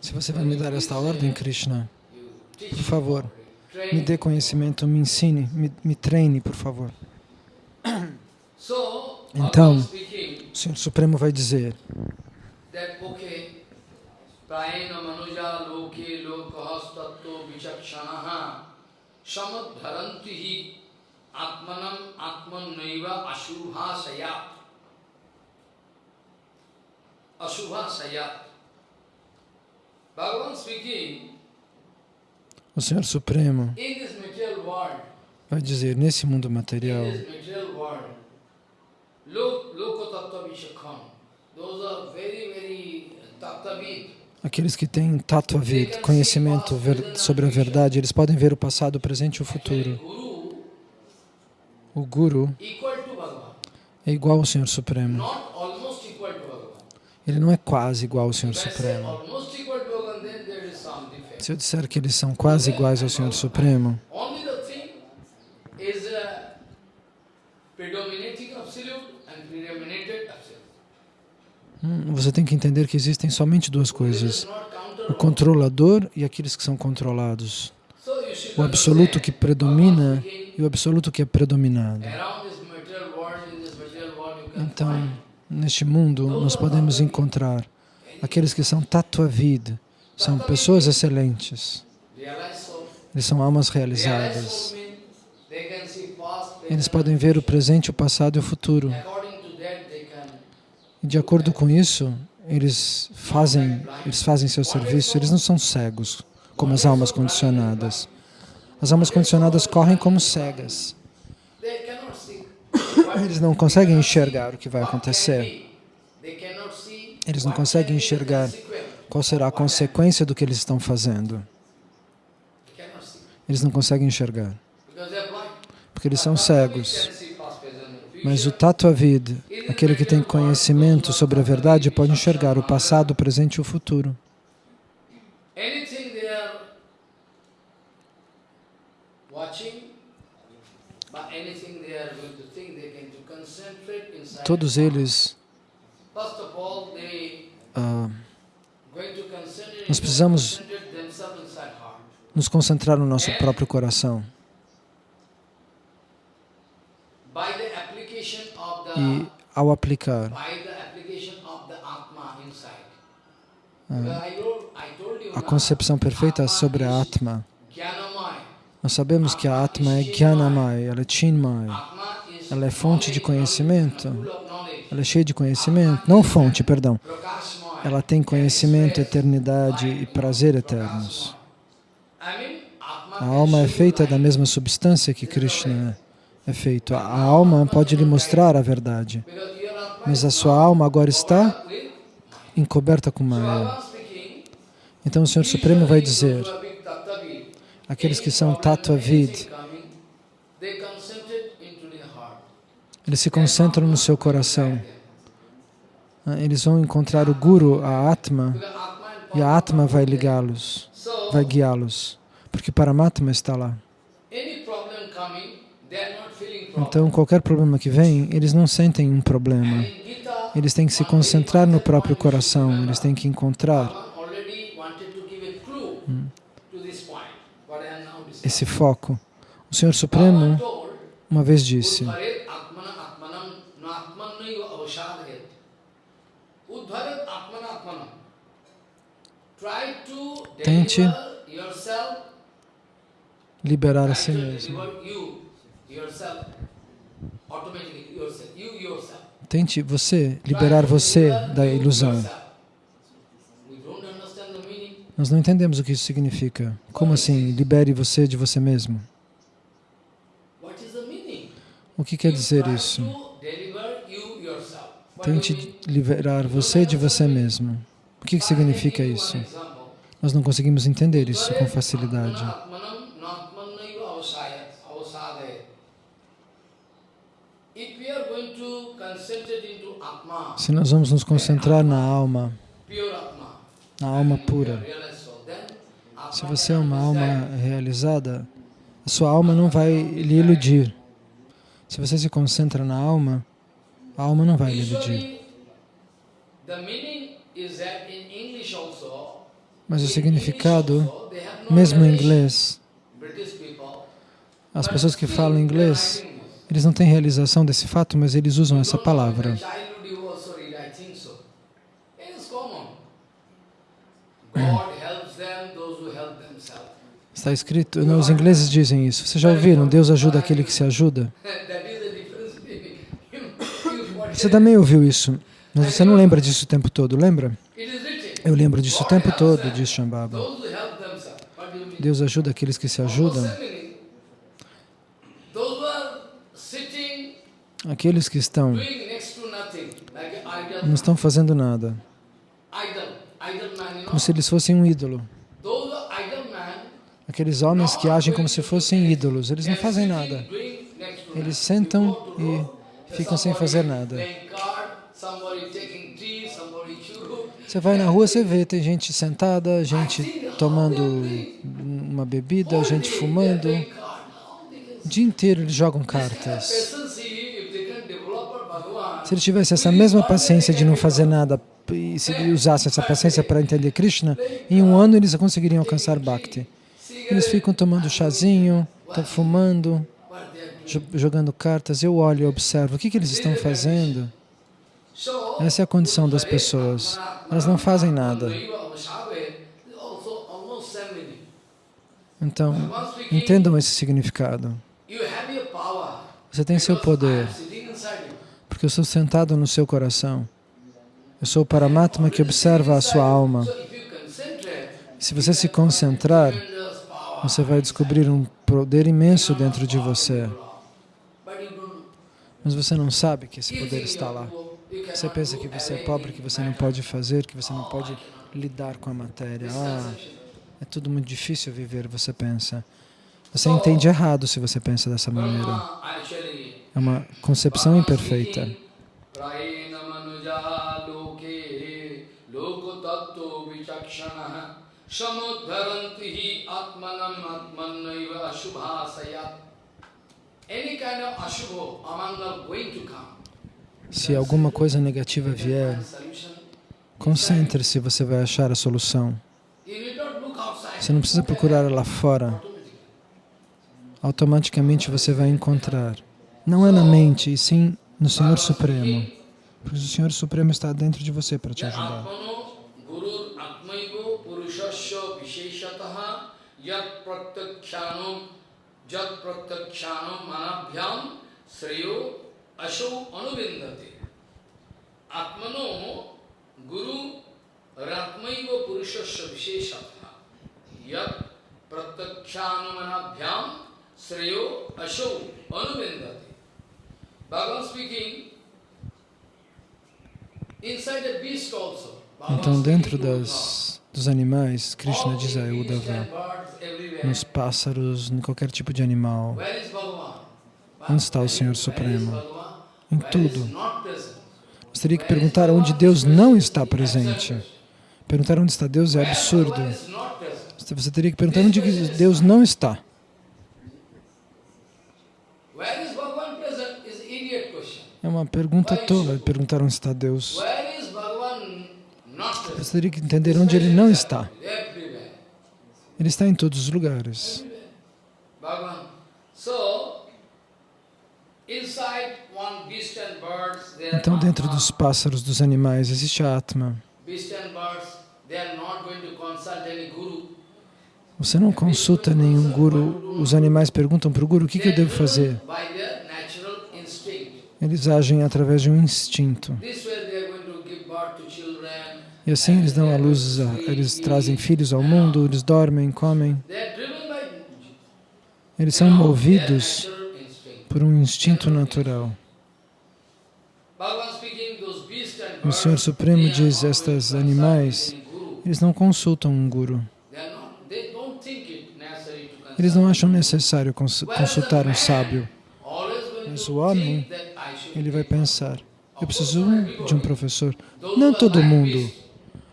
se você vai me dar esta ordem, Krishna, por favor, me dê conhecimento, me ensine, me, me treine, por favor. <clears throat> Então, O Senhor Supremo vai dizer, vichakshanaha samadharantihi atmanam atmanaiva ashubhasaya Bhagavan speaking, o Senhor Supremo vai dizer, nesse mundo material, Tattavid. Aqueles que têm tato vida, conhecimento sobre a verdade, eles podem ver o passado, o presente e o futuro. O Guru é igual ao Senhor Supremo. Not almost equal to Bhagavan. Ele não é quase igual ao Senhor Supremo. Se eu disser que eles são quase iguais ao Senhor Supremo, uh, hum, você tem que entender que existem somente duas coisas: o controlador e aqueles que são controlados. O absoluto que predomina e o absoluto que é predominado. Então, neste mundo, nós podemos encontrar aqueles que são tatuavid, são pessoas excelentes, eles são almas realizadas. Eles podem ver o presente, o passado e o futuro. E de acordo com isso, eles fazem, eles fazem seu serviço. Eles não são cegos, como as almas condicionadas. As almas condicionadas correm como cegas. Eles não conseguem enxergar o que vai acontecer. Eles não conseguem enxergar qual será a consequência do que eles estão fazendo. Eles não conseguem enxergar, porque eles são cegos. Mas o Tatuavid, aquele que tem conhecimento sobre a verdade, pode enxergar o passado, o presente e o futuro. Todos eles ah, Nós precisamos- nos concentrar no nosso próprio coração. E ao aplicar you a concepção perfeita sobre a Atma. Nós sabemos que a Atma é Jnanamai, ela é Chinmai, ela é fonte de conhecimento, ela é cheia de conhecimento, não fonte, perdão. Ela tem conhecimento, eternidade e prazer eternos. A alma é feita da mesma substância que Krishna é feito. A alma pode lhe mostrar a verdade, mas a sua alma agora está encoberta com speaking, Então o Senhor Supremo vai dizer, those who are big tattvavid, aqueles que são heart. eles se concentram no seu coração. Ah, Eles vão encontrar o Guru, a Atma, e a Atma vai ligá-los, vai guiá-los, porque Paramatma está lá. Então, qualquer problema que vem, eles não sentem um problema. Eles têm que se concentrar no próprio coração, eles têm que encontrar Bhagavan already wanted to give a clue to this point, what I am now discussing. Esse foco. O Senhor Supremo uma vez disse, Tente liberar a si mesmo. Tente você liberar você da ilusão. Nós não entendemos o que isso significa. Como assim? Libere você de você mesmo. O que quer dizer isso? Tente liberar você de você mesmo. O que que significa isso? Nós não conseguimos entender isso com facilidade. Se nós vamos nos concentrar na alma, na alma pura, se você é uma alma realizada, a sua alma não vai lhe iludir. Se você se concentra na alma, a alma não vai lhe iludir. Mas o significado, mesmo em inglês, as pessoas que falam inglês, eles não têm realização desse fato, mas eles usam essa palavra. Está escrito, os ingleses dizem isso. Vocês já ouviram? Deus ajuda aquele que se ajuda. Você também ouviu isso, mas você não lembra disso o tempo todo, lembra? Eu lembro disso o tempo todo, diz Shambhava. Deus ajuda aqueles que se ajudam. Aqueles que estão, não estão fazendo nada. como se eles fossem um ídolo. Aqueles homens que agem como se fossem ídolos, eles não fazem nada. Eles sentam e ficam sem fazer nada. Você vai na rua, você vê, tem gente sentada, gente tomando uma bebida, gente fumando. O dia inteiro eles jogam cartas. Se eles tivessem essa mesma paciência de não fazer nada e se usassem essa paciência para entender Krishna, em um ano eles conseguiriam alcançar Bhakti. Eles ficam tomando chazinho, fumando, jogando cartas. Eu olho e observo o que, que eles estão fazendo. Essa é a condição das pessoas. Elas não fazem nada. Então, entendam esse significado. Você tem seu poder, porque eu sou sentado no seu coração. Eu sou o Paramatma que observa a sua alma. Se você se concentrar. Você vai descobrir um poder imenso dentro de você. Mas você não sabe que esse poder está lá. Você pensa que você é pobre, que você não pode fazer, que você não pode lidar com a matéria. Ah, é tudo muito difícil viver, você pensa. Você entende errado se você pensa dessa maneira. É uma concepção imperfeita. Prayena hi atmanam atmanaiva ashubhasayat Any kind of ashubha, amangal going to come. Se alguma coisa negativa vier, concentre-se, você vai achar a solução. Você não precisa procurar lá fora. Automaticamente você vai encontrar. Não é na mente, e sim no Senhor Supremo. Porque o Senhor Supremo está dentro de você para te ajudar. Atmano guru atmaivo purushasya visheshataha yat pratyakshanam jat pratyakshanam manabhyam sreyo asho anuvindate. Atmano guru ratmaivo purushasya visheshataha yat pratyakshanam manabhyam sreyo asho anuvindate. Bhagavan speaking, Então, dentro das, dos animais, Krishna diz a nos pássaros, em qualquer tipo de animal? Onde está o Senhor Supremo? Em tudo. Você teria que perguntar onde Deus não está presente. Perguntar onde está Deus é absurdo. Você teria que perguntar onde Deus não está. É uma pergunta tola perguntar onde está Deus. Where is Bhagavan not present? Você teria que entender onde ele não está. Ele está em todos os lugares. Então, dentro dos pássaros, dos animais, existe a Atma. Você não consulta nenhum guru. Os animais perguntam para o guru o que, que eu devo fazer. Eles agem através de um instinto. This way they are going to give birth to children. E assim eles dão a luz, eles trazem filhos ao mundo, eles dormem, comem. Eles são movidos por um instinto natural. O Senhor Supremo diz, consult animais, eles não consultam um guru. Eles não acham necessário cons- consultar um sábio. Mas o homem, Ele vai pensar, eu preciso de um professor. Não todo mundo.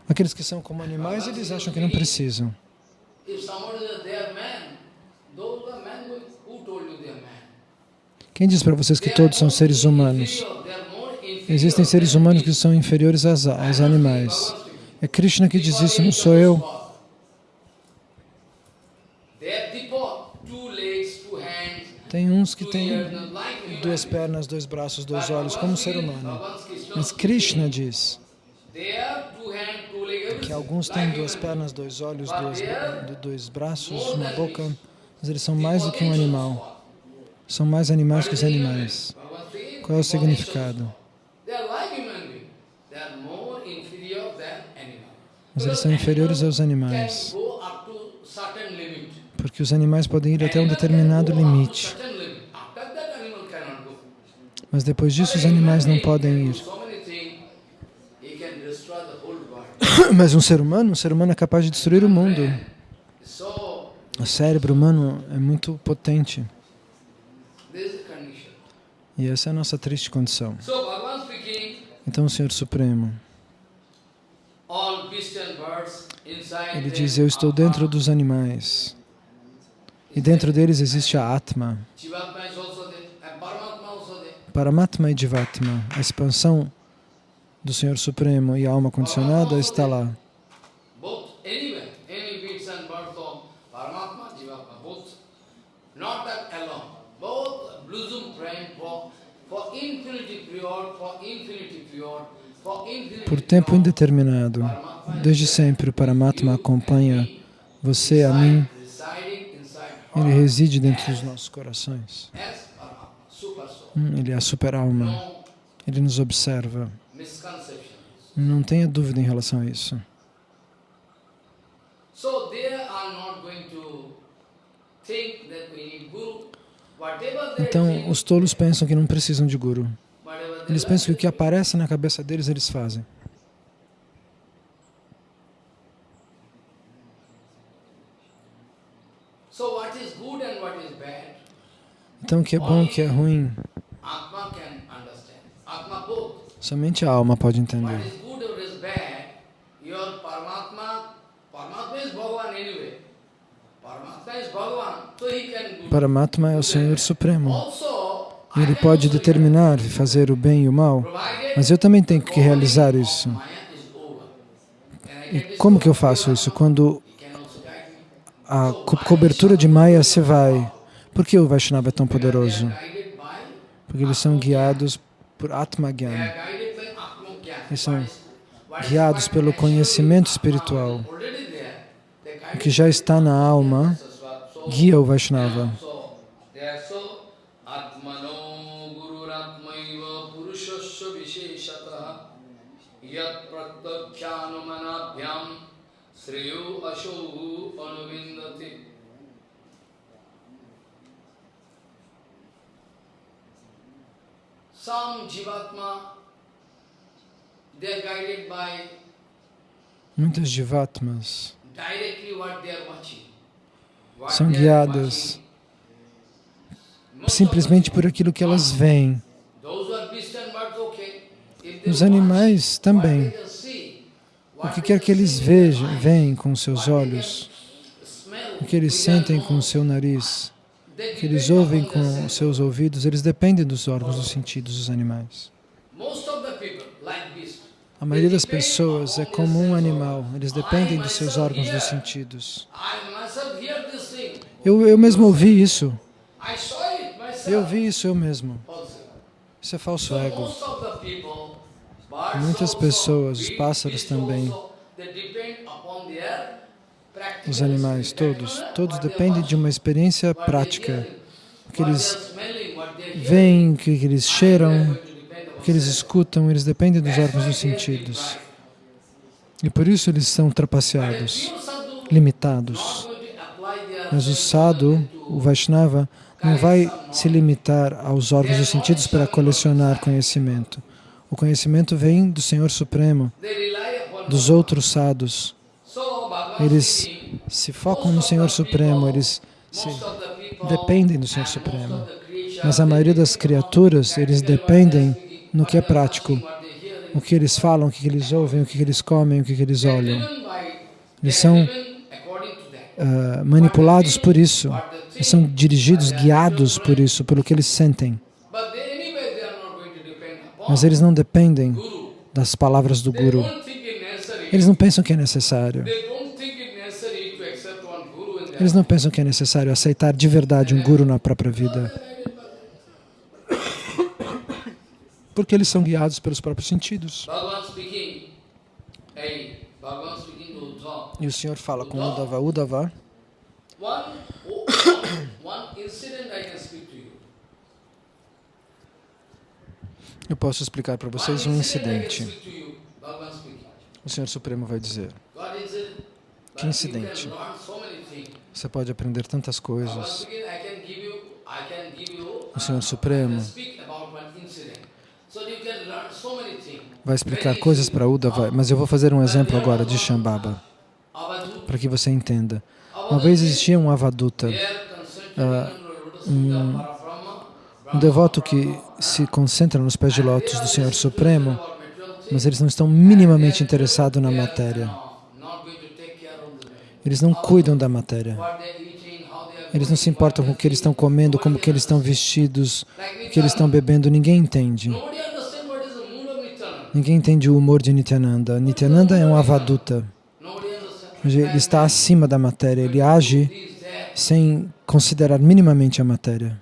Aqueles que são como animais, eles acham que não precisam. Quem diz para vocês que todos são seres humanos? Existem seres humanos que são inferiores às, aos animais. É Krishna que diz isso, não sou eu. Tem uns que têm duas pernas, dois braços, dois olhos, como um ser humano. Mas Krishna diz que alguns têm duas pernas, dois olhos, duas, dois braços, uma boca, mas eles são mais do que um animal. São mais animais que os animais. Qual é o significado? Mas eles são inferiores aos animais. Porque os animais podem ir até um determinado limite. Mas depois disso, os animais não podem ir. <coughs> Mas um ser humano, um ser humano é capaz de destruir o mundo. O cérebro humano é muito potente. E essa é a nossa triste condição. Então o Senhor Supremo, ele diz, eu estou dentro dos animais. E dentro deles existe a Atma. Jivatma Paramatma e Divatma, a expansão do Senhor Supremo e a alma condicionada está lá. Por tempo indeterminado, desde sempre o Paramatma acompanha você, a mim, ele reside dentro dos nossos corações. Hum, Ele é a super-alma, ele nos observa. Não tenha dúvida em relação a isso. Então, os tolos pensam que não precisam de guru. Eles pensam que o que aparece na cabeça deles, eles fazem. Então, o que é bom, o que é ruim, Atma can understand. Atma both. Somente a alma pode entender. your Paramatma, é o Senhor Supremo. Ele pode determinar fazer o bem e o mal, mas eu também tenho que realizar isso. E como que eu faço isso? Quando a co cobertura de Maya se vai. Por que o Vaishnava é tão poderoso? Porque eles são guiados por Atma Gyan. Eles são is- guiados pelo conhecimento espiritual. O que já está na alma guia o Vaishnava. Sriyo Ashohu Anuvindati Some Jivatma, Muitas Jivatmas São guiadas simplesmente por aquilo que elas veem. Os animais também. O que quer que eles vejam, veem com seus olhos, o que eles sentem com seu nariz, o que eles ouvem com seus ouvidos, eles dependem dos órgãos dos sentidos dos animais. Most of the people, like beasts, A maioria das pessoas é como um animal, eles dependem dos seus órgãos dos sentidos. Eu, eu mesmo ouvi isso, eu vi isso eu mesmo. Isso é falso So ego. Muitas pessoas, os pássaros também, os animais, todos, todos dependem de uma experiência prática. O que eles veem, o que eles cheiram, o que eles escutam, eles dependem dos órgãos dos sentidos. E por isso eles são trapaceados, limitados. Mas o sadhu, o Vaishnava, não vai se limitar aos órgãos dos sentidos para colecionar conhecimento. O conhecimento vem do Senhor Supremo, dos outros sadhus. Eles se focam no Senhor Supremo, eles dependem do Senhor Supremo. Mas a maioria das criaturas, eles dependem no que é prático. O que eles falam, o que eles ouvem, o que eles comem, o que eles olham. Eles são ah, manipulados por isso. Eles são dirigidos, guiados por isso, pelo que eles sentem. Mas eles não dependem das palavras do Guru. Eles não pensam que é necessário. Eles não pensam que é necessário aceitar de verdade um Guru na própria vida. Porque eles são guiados pelos próprios sentidos. E o Senhor fala com Uddhava, Uddhava, eu posso explicar para vocês um incidente. O Senhor Supremo vai dizer. Que incidente? Você pode aprender tantas coisas. O Senhor uh, Supremo. I can speak about one incident. So you can learn so many things. Vai explicar coisas para Uddhava, mas eu vou fazer um exemplo agora de Shambhava, para que você entenda. Uma vez existia um Avaduta, Ah, Parabrahma, um devoto que se concentra nos pés de lótus do Senhor Supremo, mas eles não estão minimamente interessados na matéria. Eles não cuidam da matéria. Eles não se importam com o que eles estão comendo, como que eles estão vestidos, o que eles estão bebendo. Ninguém entende. Nobody understands what is the mood of Nityananda. Ninguém entende o humor de Nityananda. Nityananda é um avaduta. Ele está acima da matéria. Ele age sem considerar minimamente a matéria.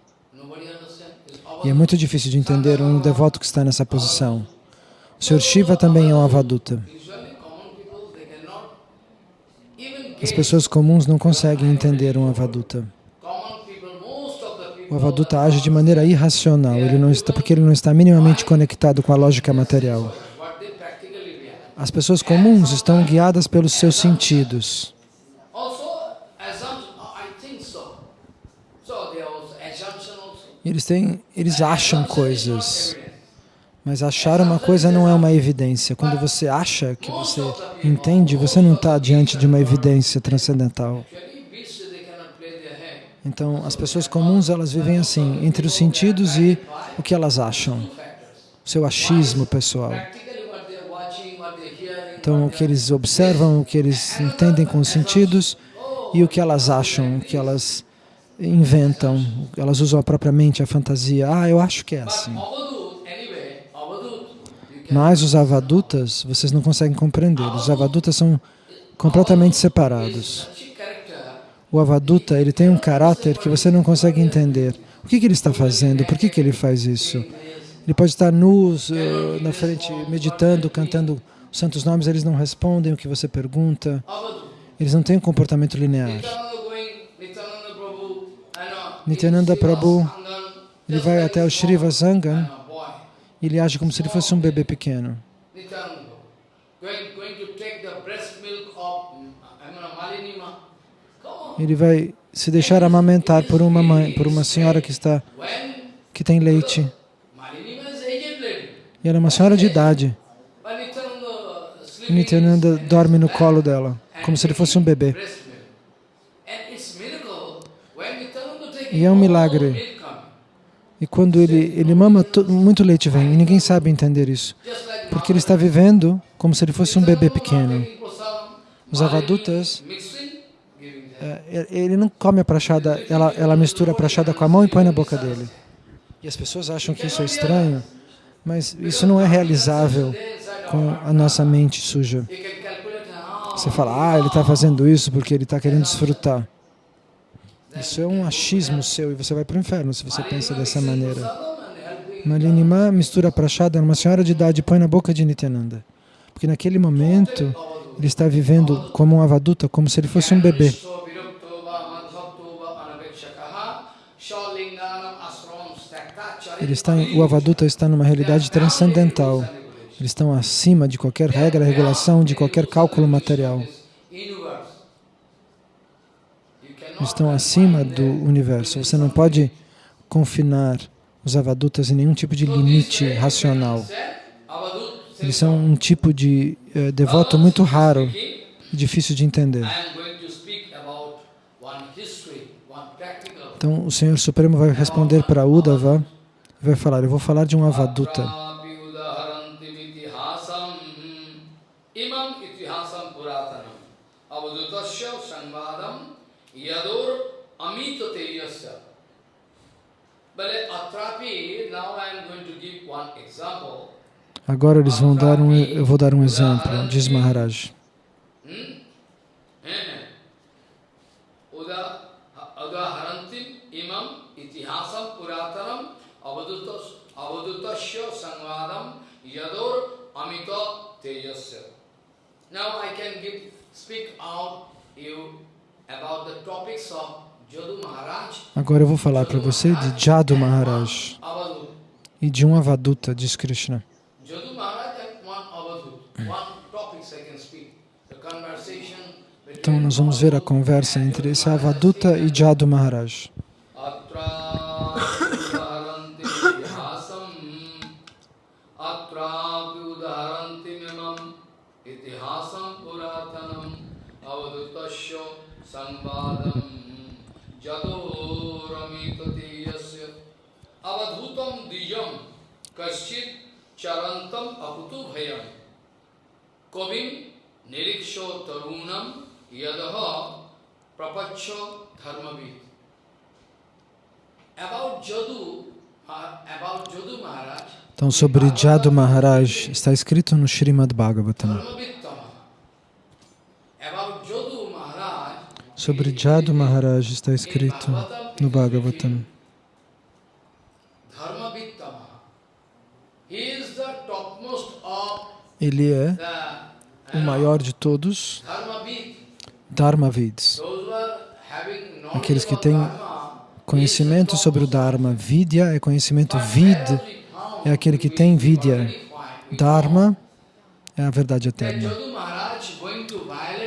E é muito difícil de entender um devoto que está nessa posição. O Sr. Shiva também é um avaduta. As pessoas comuns não conseguem entender um avaduta. common people. Most of the O avaduta age de maneira irracional, ele não está, porque ele não está minimamente conectado com a lógica material. As pessoas comuns estão guiadas pelos seus sentidos. Eles, têm, eles acham coisas, mas achar uma coisa não é uma evidência. Quando você acha que você entende, você não está diante de uma evidência transcendental. Então, as pessoas comuns, elas vivem assim, entre os sentidos e o que elas acham, o seu achismo pessoal. Então, o que eles observam, o que eles entendem com os sentidos e o que elas acham, o que elas inventam, elas usam a própria mente, a fantasia. Ah, eu acho que é assim. Mas os avadutas, vocês não conseguem compreender. Os avadutas são completamente separados. O avaduta, ele tem um caráter que você não consegue entender. O que, que ele está fazendo? Por que, que ele faz isso? Ele pode estar nu eh, na frente, meditando, cantando os santos nomes, eles não respondem o que você pergunta. Eles não têm um comportamento linear. Nityananda Prabhu, Ele vai até o a Shriva small, Sangan boy. e ele age como se ele fosse um bebê pequeno. Nityananda Prabhu, going, going to take the breast milk of mm, I mean, Malinima. Come on. Ele vai se deixar amamentar por uma mãe, por uma senhora que está que tem leite. E ela é uma senhora de idade. Nityananda dorme no colo dela, como se ele fosse um bebê. E é um milagre. E quando ele, ele mama, to- muito leite vem. E ninguém sabe entender isso. Porque ele está vivendo como se ele fosse um bebê pequeno. Os avadutas, ele não come a prachada, ela, ela mistura a prachada com a mão e põe na boca dele. E as pessoas acham que isso é estranho, mas isso não é realizável com a nossa mente suja. Você fala, ah, ele está fazendo isso porque ele está querendo desfrutar. Isso é um achismo seu e você vai para o inferno se você pensa dessa maneira. Malinima mistura a prachada numa senhora de idade e põe na boca de Nityananda. Porque naquele momento ele está vivendo como um avaduta, como se ele fosse um bebê. Ele está o avaduta está numa realidade transcendental. Eles estão acima de qualquer regra, regulação, de qualquer cálculo material. Eles estão acima do universo. Você não pode confinar os avadutas em nenhum tipo de limite racional. Eles são um tipo de eh, devoto muito raro difícil de entender. Então o Senhor Supremo vai responder para Uddhava vai falar, eu vou falar de um avaduta. Agora eles vão dar um, eu vou dar um exemplo, diz Maharaj. Now I can give, speak out you about the topics of Agora eu vou falar para você de Jadu Maharaj e de um avaduta, diz Krishna. Jadu Maharaj and one Avadut. One topics I can speak. The conversation between Então nós vamos ver a conversa entre esse avaduta e Jadu Maharaj. Kaschit Charantam Aputu Bhayam. Kovim Niriksho Tarunam Yadaha Prapacho About Jadu, about Jadu Maharaj, Então, sobre Jadu Maharaj, está escrito no Srimad Bhagavatam. Sobre Jadu Maharaj está escrito no Bhagavatam. Dharmavittama. He is the topmost of Ele é o maior de todos. Dharmavids. Aqueles que têm Conhecimento sobre o Dharma. Vidya é conhecimento. Vid é aquele que tem Vidya. Dharma é a verdade eterna.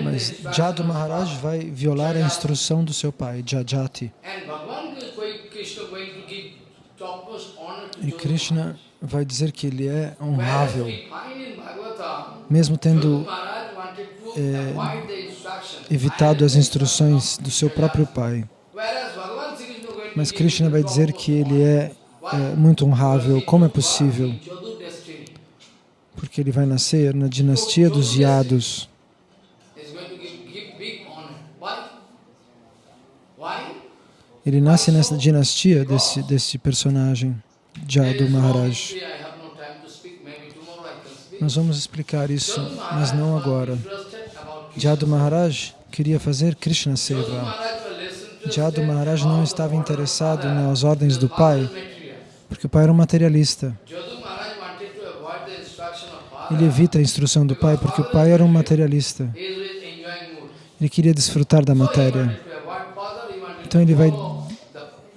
Mas Jadu Maharaj vai violar a instrução do seu pai, Jajati. E Krishna vai dizer que ele é honrável, mesmo tendo instruction, evitado as instruções do seu próprio pai. Mas Krishna vai dizer que ele é, é muito honrável. Como é possível? Porque ele vai nascer na dinastia dos? Why? Ele nasce nessa dinastia desse, desse personagem, Jadu Maharaj. history, I have no time to speak. Maybe tomorrow I can speak. Nós vamos explicar isso, mas não agora. Jadu Maharaj queria fazer Krishna Seva. Jadu Maharaj não estava interessado nas ordens do pai, porque o pai era um materialista. Ele evita a instrução do pai porque o pai era um materialista. Ele queria desfrutar da matéria. Então ele vai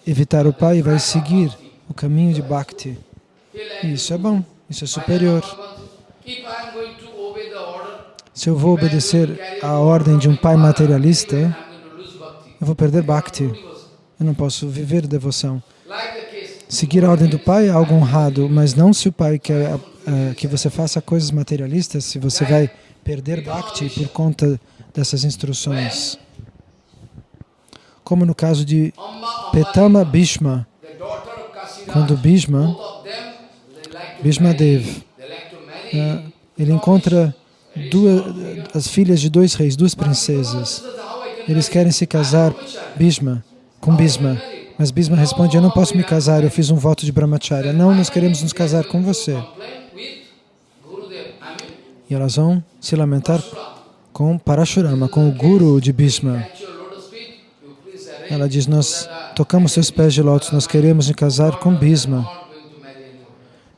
evitar o pai e vai seguir o caminho de Bhakti. E isso é bom, isso é superior. Se eu vou obedecer à ordem de um pai materialista, eu vou perder Bhakti. Eu não posso viver devoção. Seguir a ordem do pai é algo honrado, mas não se o pai quer eh, que você faça coisas materialistas, se você vai perder Bhakti por conta dessas instruções. Como no caso de Petama Bhishma, quando Bhishma, Bhishma. Dev, They like to marry. eh, ele encontra duas, as filhas de dois reis, duas princesas. Eles querem se casar, Bhishma, com Bhishma. Mas Bhishma responde, eu não posso me casar, eu fiz um voto de brahmacharya. Não, nós queremos nos casar com você. E elas vão se lamentar com Parashurama, com o guru de arrange. Ela diz, nós tocamos seus pés de lótus, nós queremos nos casar com Bhishma. I'm not going to marry anyone.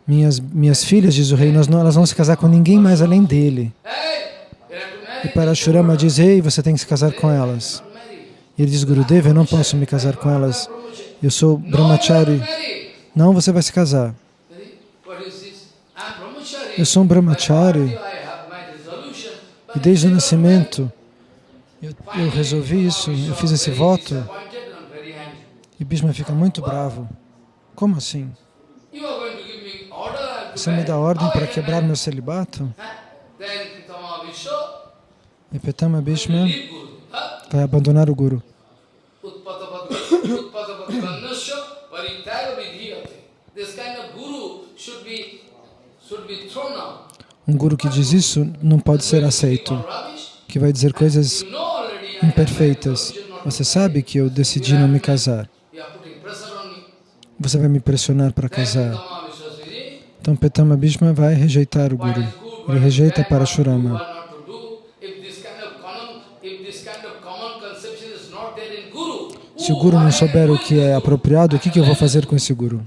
Minhas, minhas filhas, diz o rei, não, elas vão se casar com ninguém mais além dele. E Parashurama diz, ei, você tem que se casar com elas. E ele diz, Gurudev, eu não posso me casar com elas. Eu sou brahmachari. Não, você vai se casar. Eu sou um brahmachari. E desde o nascimento, eu, eu resolvi isso, eu fiz esse voto. E Bhishma fica muito bravo. Como assim? You are going to give me order I have to Você me dá ordem para quebrar meu celibato? Pitama E Petama Bhishma vai abandonar o Guru. Um Guru que diz isso não pode ser aceito, que vai dizer coisas imperfeitas. Você sabe que eu decidi não me casar. Você vai me pressionar para casar. Então Petama Bhishma vai rejeitar o Guru. Ele rejeita Parashurama. Se o Guru não souber o que é apropriado, o que, que eu vou fazer com esse Guru?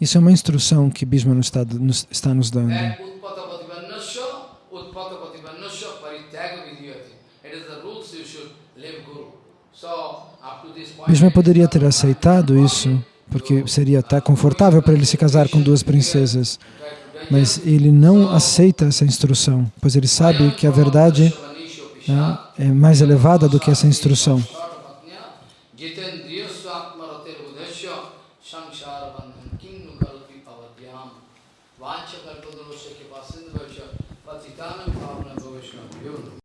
Isso é uma instrução que Bhishma nos está, nos, está nos dando. Point, Bhishma poderia ter aceitado isso, porque seria até confortável para ele se casar com duas princesas. Mas ele não aceita essa instrução, pois ele sabe que a verdade né, é mais elevada do que essa instrução.